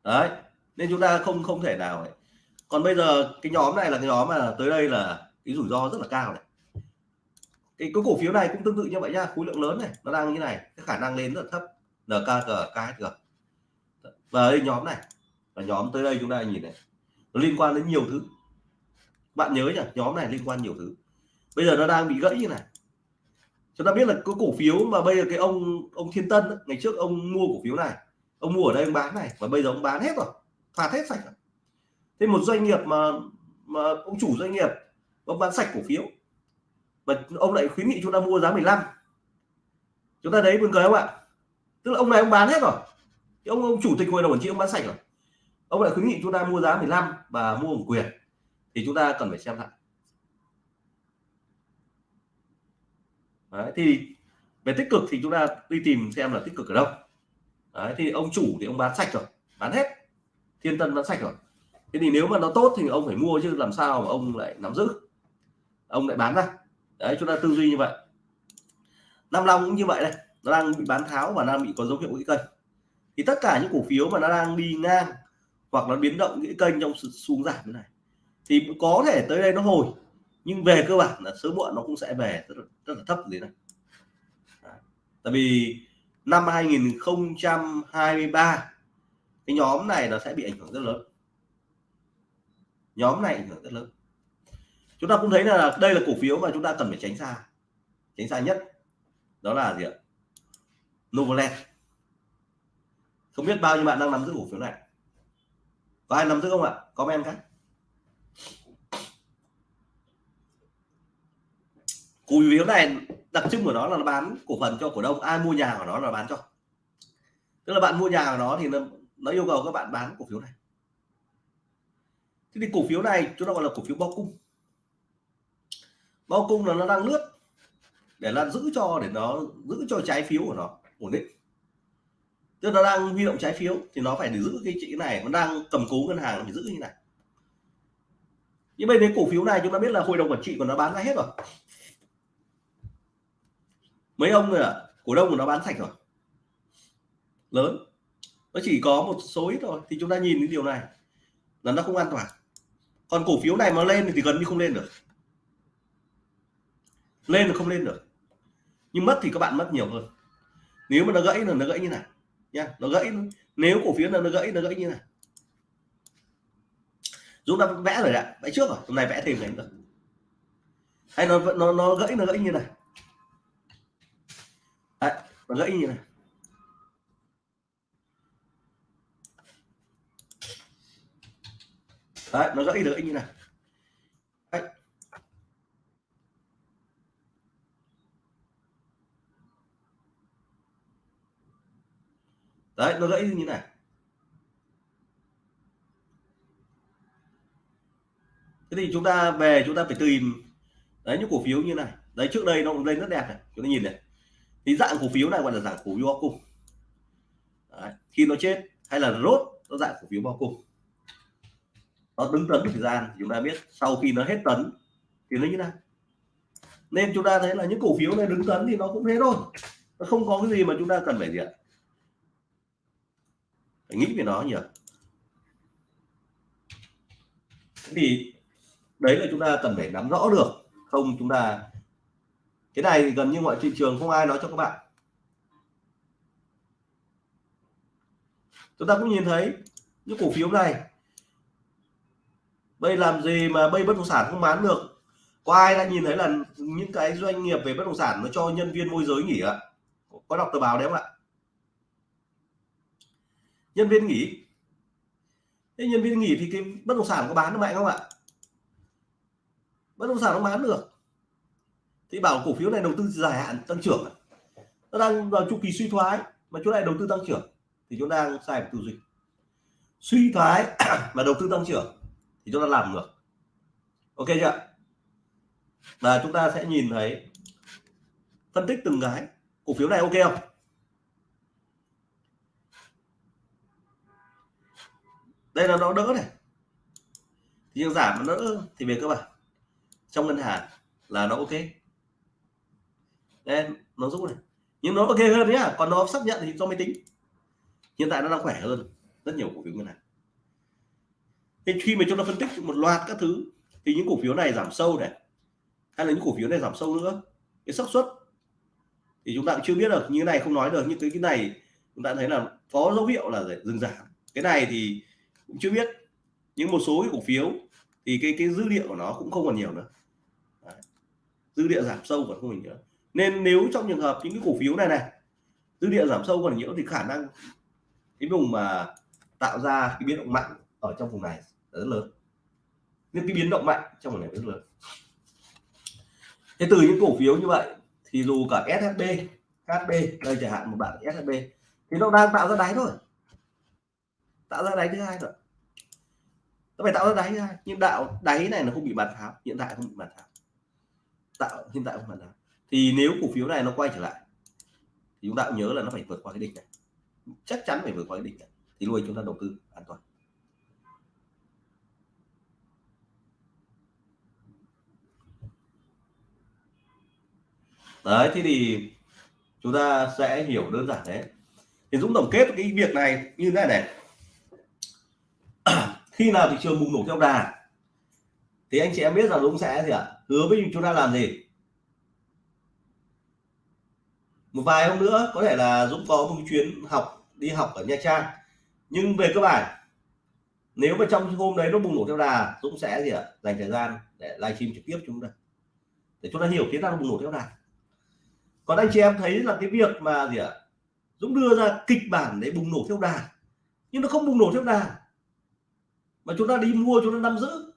A: Đấy nên chúng ta không không thể nào ấy. còn bây giờ cái nhóm này là cái nhóm mà tới đây là cái rủi ro rất là cao này. Cái, cái cổ phiếu này cũng tương tự như vậy nha, khối lượng lớn này nó đang như này cái khả năng lên rất là thấp NKG KHG và đây nhóm này là nhóm tới đây chúng ta nhìn này nó liên quan đến nhiều thứ. Bạn nhớ nhỉ nhóm này liên quan nhiều thứ. Bây giờ nó đang bị gãy như này. Chúng ta biết là có cổ phiếu mà bây giờ cái ông ông Thiên Tân ấy, ngày trước ông mua cổ phiếu này ông mua ở đây ông bán này và bây giờ ông bán hết rồi phạt hết sạch thế một doanh nghiệp mà mà ông chủ doanh nghiệp ông bán sạch cổ phiếu và ông lại khuyến nghị chúng ta mua giá 15 chúng ta thấy buồn cười không ạ? Tức là ông này ông bán hết rồi. Thì ông ông chủ tịch hội đồng quản trị ông bán sạch rồi. Ông lại khuyến nghị chúng ta mua giá 15 và mua một quyền thì chúng ta cần phải xem lại. Đấy, thì về tích cực thì chúng ta đi tìm xem là tích cực ở đâu. Đấy, thì ông chủ thì ông bán sạch rồi bán hết thiên tân vẫn sạch rồi. Thế thì nếu mà nó tốt thì ông phải mua chứ làm sao mà ông lại nắm giữ? Ông lại bán ra. Đấy chúng ta tư duy như vậy. Nam Long cũng như vậy đây. Nó đang bị bán tháo và đang bị có dấu hiệu gãy kênh. Thì tất cả những cổ phiếu mà nó đang đi ngang hoặc nó biến động gãy kênh trong sự xuống giảm như này thì có thể tới đây nó hồi. Nhưng về cơ bản là sớm muộn nó cũng sẽ về rất là, rất là thấp thế này. Tại vì năm 2023 cái nhóm này nó sẽ bị ảnh hưởng rất lớn. Nhóm này ảnh hưởng rất lớn. Chúng ta cũng thấy là đây là cổ phiếu mà chúng ta cần phải tránh xa. Tránh xa nhất đó là gì ạ? Novoland không biết bao nhiêu bạn đang nắm giữ cổ phiếu này. Có ai nắm giữ không ạ? Comment cái cổ phiếu này đặc trưng của nó là nó bán cổ phần cho cổ đông. Ai mua nhà của nó là bán cho. Tức là bạn mua nhà của nó thì nó, nó yêu cầu các bạn bán cổ phiếu này. Thế thì cổ phiếu này chúng ta gọi là cổ phiếu bao cung. Bao cung là nó đang lướt để là giữ cho, để nó giữ cho trái phiếu của nó ổn định. Tức là nó đang huy động trái phiếu thì nó phải để giữ cái chữ này, nó đang cầm cố ngân hàng phải giữ như này. Nhưng bên cái cổ phiếu này chúng ta biết là hội đồng quản trị của nó bán ra hết rồi. Mấy ông rồi à? Cổ đông của nó bán sạch rồi. Lớn nó chỉ có một số ít thôi thì chúng ta nhìn cái điều này là nó không an toàn. Còn cổ phiếu này mà lên thì gần như không lên được. Lên là không lên được. Nhưng mất thì các bạn mất nhiều hơn. Nếu mà nó gãy là nó gãy như này nha nó gãy nếu cổ phiếu là nó gãy nó gãy như này. Chúng ta vẽ rồi ạ. Vẽ trước rồi hôm nay vẽ thêm cái nữa. Hay nó nó nó gãy nó gãy như này. Đấy, nó gãy như này. Đấy, nó gãy được như này. Đấy. Nó gãy như này. Thế thì chúng ta về chúng ta phải tìm đấy những cổ phiếu như này. Đấy trước đây nó cũng lên rất đẹp này. Chúng ta nhìn này. Thì dạng cổ phiếu này gọi là dạng cổ phiếu bao cung. Đấy. khi nó chết hay là rốt nó dạng cổ phiếu bao cung nó đứng tấn thời gian chúng ta biết sau khi nó hết tấn, thì nó như nào? Nên chúng ta thấy là những cổ phiếu này đứng tấn thì nó cũng thế thôi. Nó không có cái gì mà chúng ta cần phải gì ạ? Phải nghĩ về nó nhiều thì đấy là chúng ta cần phải nắm rõ được. Không, chúng ta cái này thì gần như mọi thị trường không ai nói cho các bạn. Chúng ta cũng nhìn thấy những cổ phiếu này bây làm gì mà bây bất động sản không bán được? Có ai đã nhìn thấy là những cái doanh nghiệp về bất động sản nó cho nhân viên môi giới nghỉ ạ? Có đọc tờ báo đấy không ạ? Nhân viên nghỉ. Thế nhân viên nghỉ thì cái bất động sản có bán được mạnh không ạ? Bất động sản không bán được. Thì bảo cổ phiếu này đầu tư dài hạn tăng trưởng nó đang vào chu kỳ suy thoái, mà chỗ này đầu tư tăng trưởng thì chúng ta đang sai về tư duy. Suy thoái mà đầu tư tăng trưởng thì chúng ta làm được. Ok chưa và chúng ta sẽ nhìn thấy phân tích từng cái. Cổ phiếu này ok không? Đây là nó đỡ này. Thì giảm nó đỡ thì về cơ bản. Trong ngân hàng là nó ok. Đây, nó giúp này. Nhưng nó ok hơn nhá. Còn nó xác nhận thì do máy tính. Hiện tại nó đang khỏe hơn rất nhiều cổ phiếu ngân hàng thế khi mà chúng ta phân tích một loạt các thứ, thì những cổ phiếu này giảm sâu này, hay là những cổ phiếu này giảm sâu nữa, cái xác suất, thì chúng ta cũng chưa biết được. Như thế này không nói được, nhưng cái cái này chúng ta thấy là có dấu hiệu là dừng giảm. Cái này thì cũng chưa biết. Nhưng một số cái cổ phiếu, thì cái cái dư địa của nó cũng không còn nhiều nữa. Đấy. dư địa giảm sâu còn không còn nhiều. Nên nếu trong trường hợp những cái cổ phiếu này này dư địa giảm sâu còn nhiều thì khả năng cái vùng mà tạo ra cái biến động mạnh ở trong vùng này rất lớn. Nên cái biến động mạnh trong một ngày rất lớn. Thế từ những cổ phiếu như vậy thì dù cả SHB HB đây chẳng hạn, một bạn SHB thì nó đang tạo ra đáy thôi. Tạo ra đáy thứ hai rồi nó phải tạo ra đáy thứ hai. Nhưng đạo đáy này nó không bị bàn tháo. Hiện tại không bị bàn tháo. Tạo, hiện tại không bàn tháo. Thì nếu cổ phiếu này nó quay trở lại, thì chúng ta cũng nhớ là nó phải vượt qua cái đỉnh này. Chắc chắn phải vượt qua cái đỉnh này. Thì lúc chúng ta đầu tư an toàn. Đấy, thế thì chúng ta sẽ hiểu đơn giản đấy thì Dũng tổng kết cái việc này như thế này này. Khi nào thị trường bùng nổ theo đà, thì anh chị em biết rằng Dũng sẽ gì ạ? Hứa với chúng ta làm gì? Một vài hôm nữa, có thể là Dũng có một chuyến học, đi học ở Nha Trang. Nhưng về cơ bản, nếu mà trong hôm đấy nó bùng nổ theo đà, Dũng sẽ gì ạ? Dành thời gian để livestream trực tiếp chúng ta. Để chúng ta hiểu thế nào nó bùng nổ theo đà còn anh chị em thấy là cái việc mà gì ạ? Dũng đưa ra kịch bản để bùng nổ theo đà nhưng nó không bùng nổ theo đà mà chúng ta đi mua, chúng ta nắm giữ.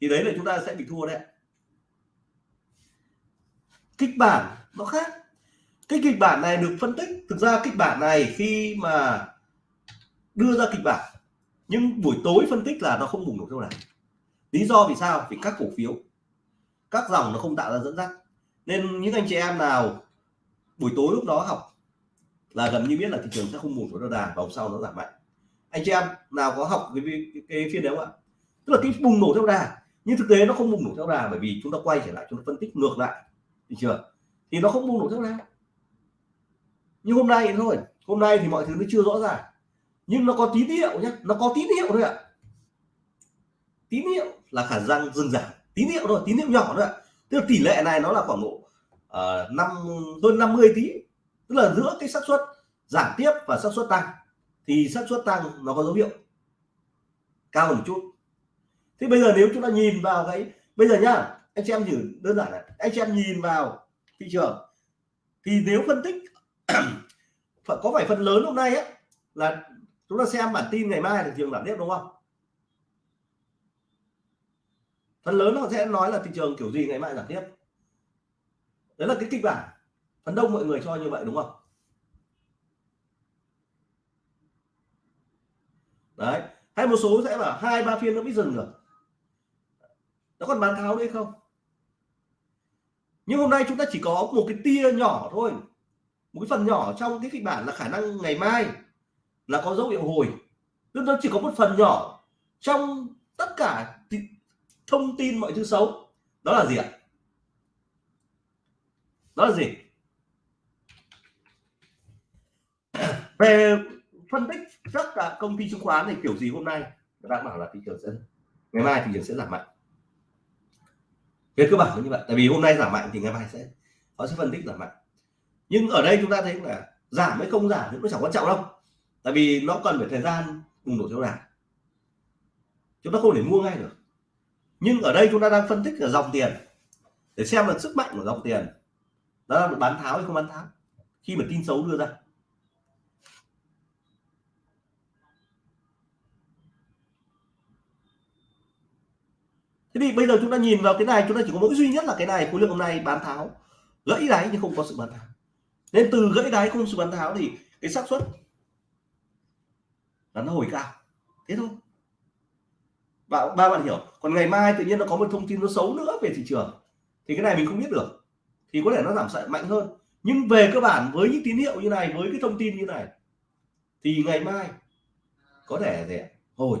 A: Thì đấy là chúng ta sẽ bị thua đấy kịch bản nó khác. Cái kịch bản này được phân tích. Thực ra kịch bản này khi mà đưa ra kịch bản, nhưng buổi tối phân tích là nó không bùng nổ theo đà lý do vì sao? Vì các cổ phiếu. Các dòng nó không tạo ra dẫn dắt. Nên những anh chị em nào buổi tối lúc đó học là gần như biết là thị trường sẽ không bùng nổ theo đà và sau nó giảm mạnh. Anh chị em nào có học cái, cái, cái phiên đấy không ạ? Tức là cái bùng nổ theo đà nhưng thực tế nó không bùng nổ theo đà bởi vì chúng ta quay trở lại chúng ta phân tích ngược lại thị trường thì nó không bùng nổ theo đà. Nhưng hôm nay thôi hôm nay thì mọi thứ nó chưa rõ ràng. Nhưng nó có tín hiệu nhé nó có tín hiệu thôi ạ. Tín hiệu là khả năng dừng giảm. Tín hiệu thôi tín hiệu nhỏ thôi ạ. Tức là tỷ lệ này nó là khoảng độ uh, năm hơn 50 tí tức là giữa cái xác suất giảm tiếp và xác suất tăng thì xác suất tăng nó có dấu hiệu cao hơn một chút. Thế bây giờ nếu chúng ta nhìn vào cái bây giờ nhá anh chị em thử đơn giản này anh chị em nhìn vào thị trường thì nếu phân tích có phải phần lớn hôm nay á là chúng ta xem bản tin ngày mai thị trường giảm tiếp đúng không? Phần lớn họ sẽ nói là thị trường kiểu gì ngày mai giảm tiếp đấy là cái kịch bản phần đông mọi người cho như vậy, đúng không? Đấy, hay một số sẽ là hai, ba phiên nó mới dừng được. Nó còn bán tháo đấy không? Nhưng hôm nay chúng ta chỉ có một cái tia nhỏ thôi. Một cái phần nhỏ trong cái kịch bản là khả năng ngày mai là có dấu hiệu hồi. Tức nó chỉ có một phần nhỏ trong tất cả thông tin mọi thứ xấu. Đó là gì ạ? Đó là gì? Về phân tích tất cả à, công ty chứng khoán thì kiểu gì hôm nay? Các bạn bảo là thị trường sẽ ngày mai thị trường sẽ giảm mạnh. Về cơ bản là như vậy. Tại vì hôm nay giảm mạnh thì ngày mai sẽ họ sẽ phân tích giảm mạnh. Nhưng ở đây chúng ta thấy là giảm hay không giảm thì nó chẳng quan trọng đâu. Tại vì nó cần phải thời gian bùng nổ theo đà. Chúng ta không thể mua ngay được. Nhưng ở đây chúng ta đang phân tích là dòng tiền. Để xem là sức mạnh của dòng tiền đó là bán tháo hay không bán tháo? Khi mà tin xấu đưa ra. Thế thì bây giờ chúng ta nhìn vào cái này chúng ta chỉ có mỗi duy nhất là cái này khối lượng hôm nay bán tháo. Gãy đáy nhưng không có sự bán tháo. Nên từ gãy đáy không sự bán tháo thì cái xác suất là nó hồi cao. Thế thôi. Ba, ba bạn hiểu còn ngày mai tự nhiên nó có một thông tin nó xấu nữa về thị trường thì cái này mình không biết được thì có thể nó giảm sợi mạnh hơn. Nhưng về cơ bản với những tín hiệu như này, với cái thông tin như này, thì ngày mai có thể rẻ hồi.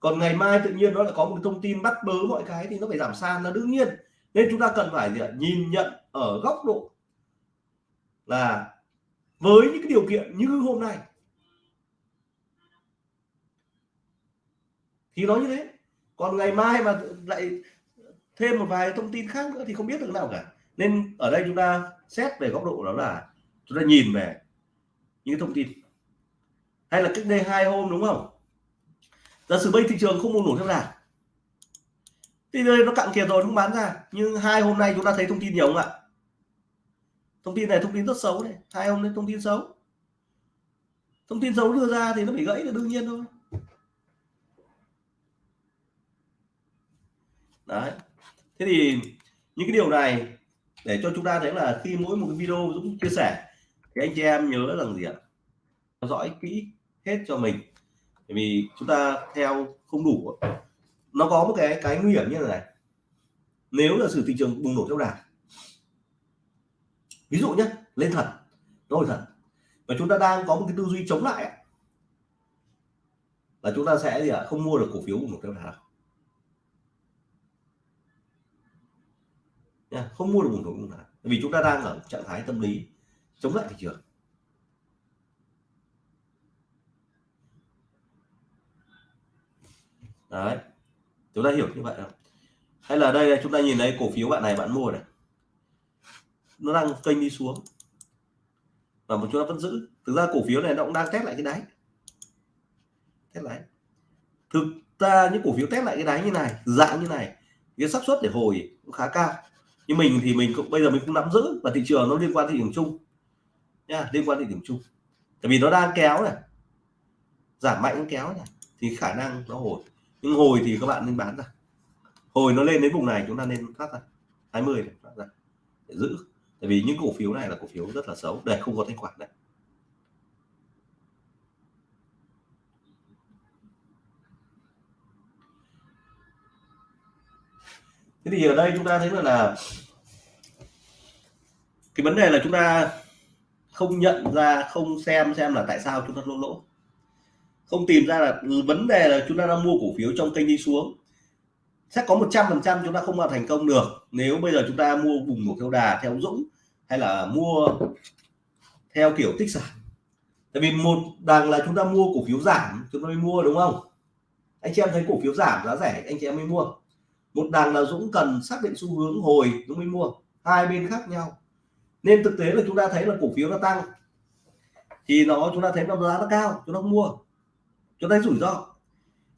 A: Còn ngày mai tự nhiên nó lại có một thông tin bắt bớ mọi cái thì nó phải giảm sàn là đương nhiên. Nên chúng ta cần phải gì nhìn nhận ở góc độ là với những cái điều kiện như hôm nay, thì nó như thế. Còn ngày mai mà lại thêm một vài thông tin khác nữa thì không biết được nào cả nên ở đây chúng ta xét về góc độ đó là chúng ta nhìn về những thông tin. Hay là cách đây hai hôm đúng không? Giả sử bây thị trường không mua nổi theo nào thì đây nó cạn kiệt rồi, không bán ra. Nhưng hai hôm nay chúng ta thấy thông tin nhiều không ạ? Thông tin này thông tin rất xấu này. Hai hôm nay thông tin xấu. Thông tin xấu đưa ra thì nó phải gãy là đương nhiên thôi. Đấy. Thế thì những cái điều này để cho chúng ta thấy là khi mỗi một cái video Dũng chia sẻ, thì anh chị em nhớ rằng gì ạ? Theo dõi kỹ hết cho mình. Bởi vì chúng ta theo không đủ nó có một cái cái nguy hiểm như thế này. Nếu là sự thị trường bùng nổ trong đà, ví dụ nhé lên thật rồi thật và chúng ta đang có một cái tư duy chống lại là chúng ta sẽ gì ạ? Không mua được cổ phiếu bùng nổ theo đà nha không mua được vùng thủng nào. Vì chúng ta đang ở trạng thái tâm lý chống lại thị trường. Đấy, chúng ta hiểu như vậy không? Hay là đây, chúng ta nhìn thấy cổ phiếu bạn này, bạn mua này. Nó đang kênh đi xuống. Và một chúng ta vẫn giữ. Thực ra cổ phiếu này nó cũng đang test lại cái đáy. Test lại. Thực ra những cổ phiếu test lại cái đáy như này, dạng như này, cái xác suất để hồi cũng khá cao như mình thì mình cũng, bây giờ mình cũng nắm giữ và thị trường nó liên quan thị trường chung. Nha, liên quan thị trường chung. Tại vì nó đang kéo này. Giảm mạnh kéo này. Thì khả năng nó hồi. Nhưng hồi thì các bạn nên bán ra. Hồi nó lên đến vùng này, chúng ta nên thoát ra. 20 mươi để giữ. Tại vì những cổ phiếu này là cổ phiếu rất là xấu. Để không có thanh khoản này thế thì ở đây chúng ta thấy là, là cái vấn đề là chúng ta không nhận ra không xem xem là tại sao chúng ta lỗ lỗ. Không tìm ra là vấn đề là chúng ta đang mua cổ phiếu trong kênh đi xuống. Sẽ có 100 phần trăm chúng ta không vào thành công được nếu bây giờ chúng ta mua vùng nổ theo đà theo Dũng hay là mua theo kiểu tích sản. Tại vì một đằng là chúng ta mua cổ phiếu giảm chúng ta mới mua đúng không? Anh chị em thấy cổ phiếu giảm giá rẻ anh chị em mới mua một đằng là Dũng cần xác định xu hướng hồi, Dũng mới mua. Hai bên khác nhau. Nên thực tế là chúng ta thấy là cổ phiếu nó tăng. Thì nó, chúng ta thấy nó giá nó cao, chúng ta mua. Chúng ta rủi ro.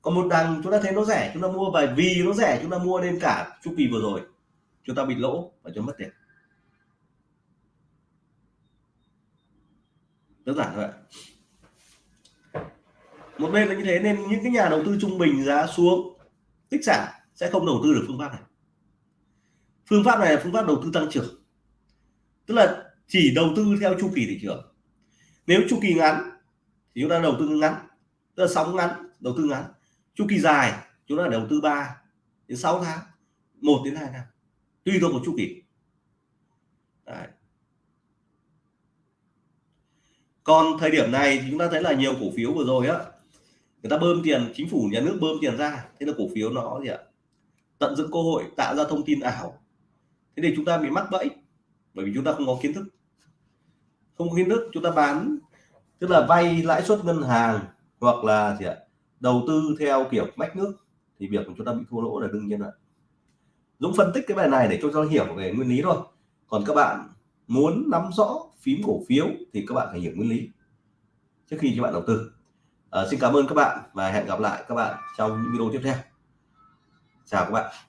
A: Còn một đằng chúng ta thấy nó rẻ, chúng ta mua. Và vì nó rẻ, chúng ta mua nên cả chu kỳ vừa rồi, chúng ta bị lỗ và chúng mất tiền. Đơn giản thôi ạ. Một bên là như thế, nên những cái nhà đầu tư trung bình giá xuống, tích sản sẽ không đầu tư được phương pháp này. Phương pháp này là phương pháp đầu tư tăng trưởng. Tức là chỉ đầu tư theo chu kỳ thị trường. Nếu chu kỳ ngắn thì chúng ta đầu tư ngắn, tức là sóng ngắn, đầu tư ngắn. Chu kỳ dài, chúng ta đầu tư 3 đến 6 tháng 1 đến 2 năm tùy thuộc vào chu kỳ. Đấy. còn thời điểm này thì chúng ta thấy là nhiều cổ phiếu vừa rồi á, người ta bơm tiền, chính phủ nhà nước bơm tiền ra. Thế là cổ phiếu nó gì ạ? Tận dụng cơ hội tạo ra thông tin ảo. Thế thì chúng ta bị mắc bẫy bởi vì chúng ta không có kiến thức. Không có kiến thức chúng ta bán tức là vay lãi suất ngân hàng hoặc là gì ạ đầu tư theo kiểu mách nước thì việc của chúng ta bị thua lỗ là đương nhiên ạ Dũng phân tích cái bài này để cho cho hiểu về nguyên lý thôi. Còn các bạn muốn nắm rõ phím cổ phiếu thì các bạn phải hiểu nguyên lý trước khi các bạn đầu tư. À, xin cảm ơn các bạn và hẹn gặp lại các bạn trong những video tiếp theo chào các bạn.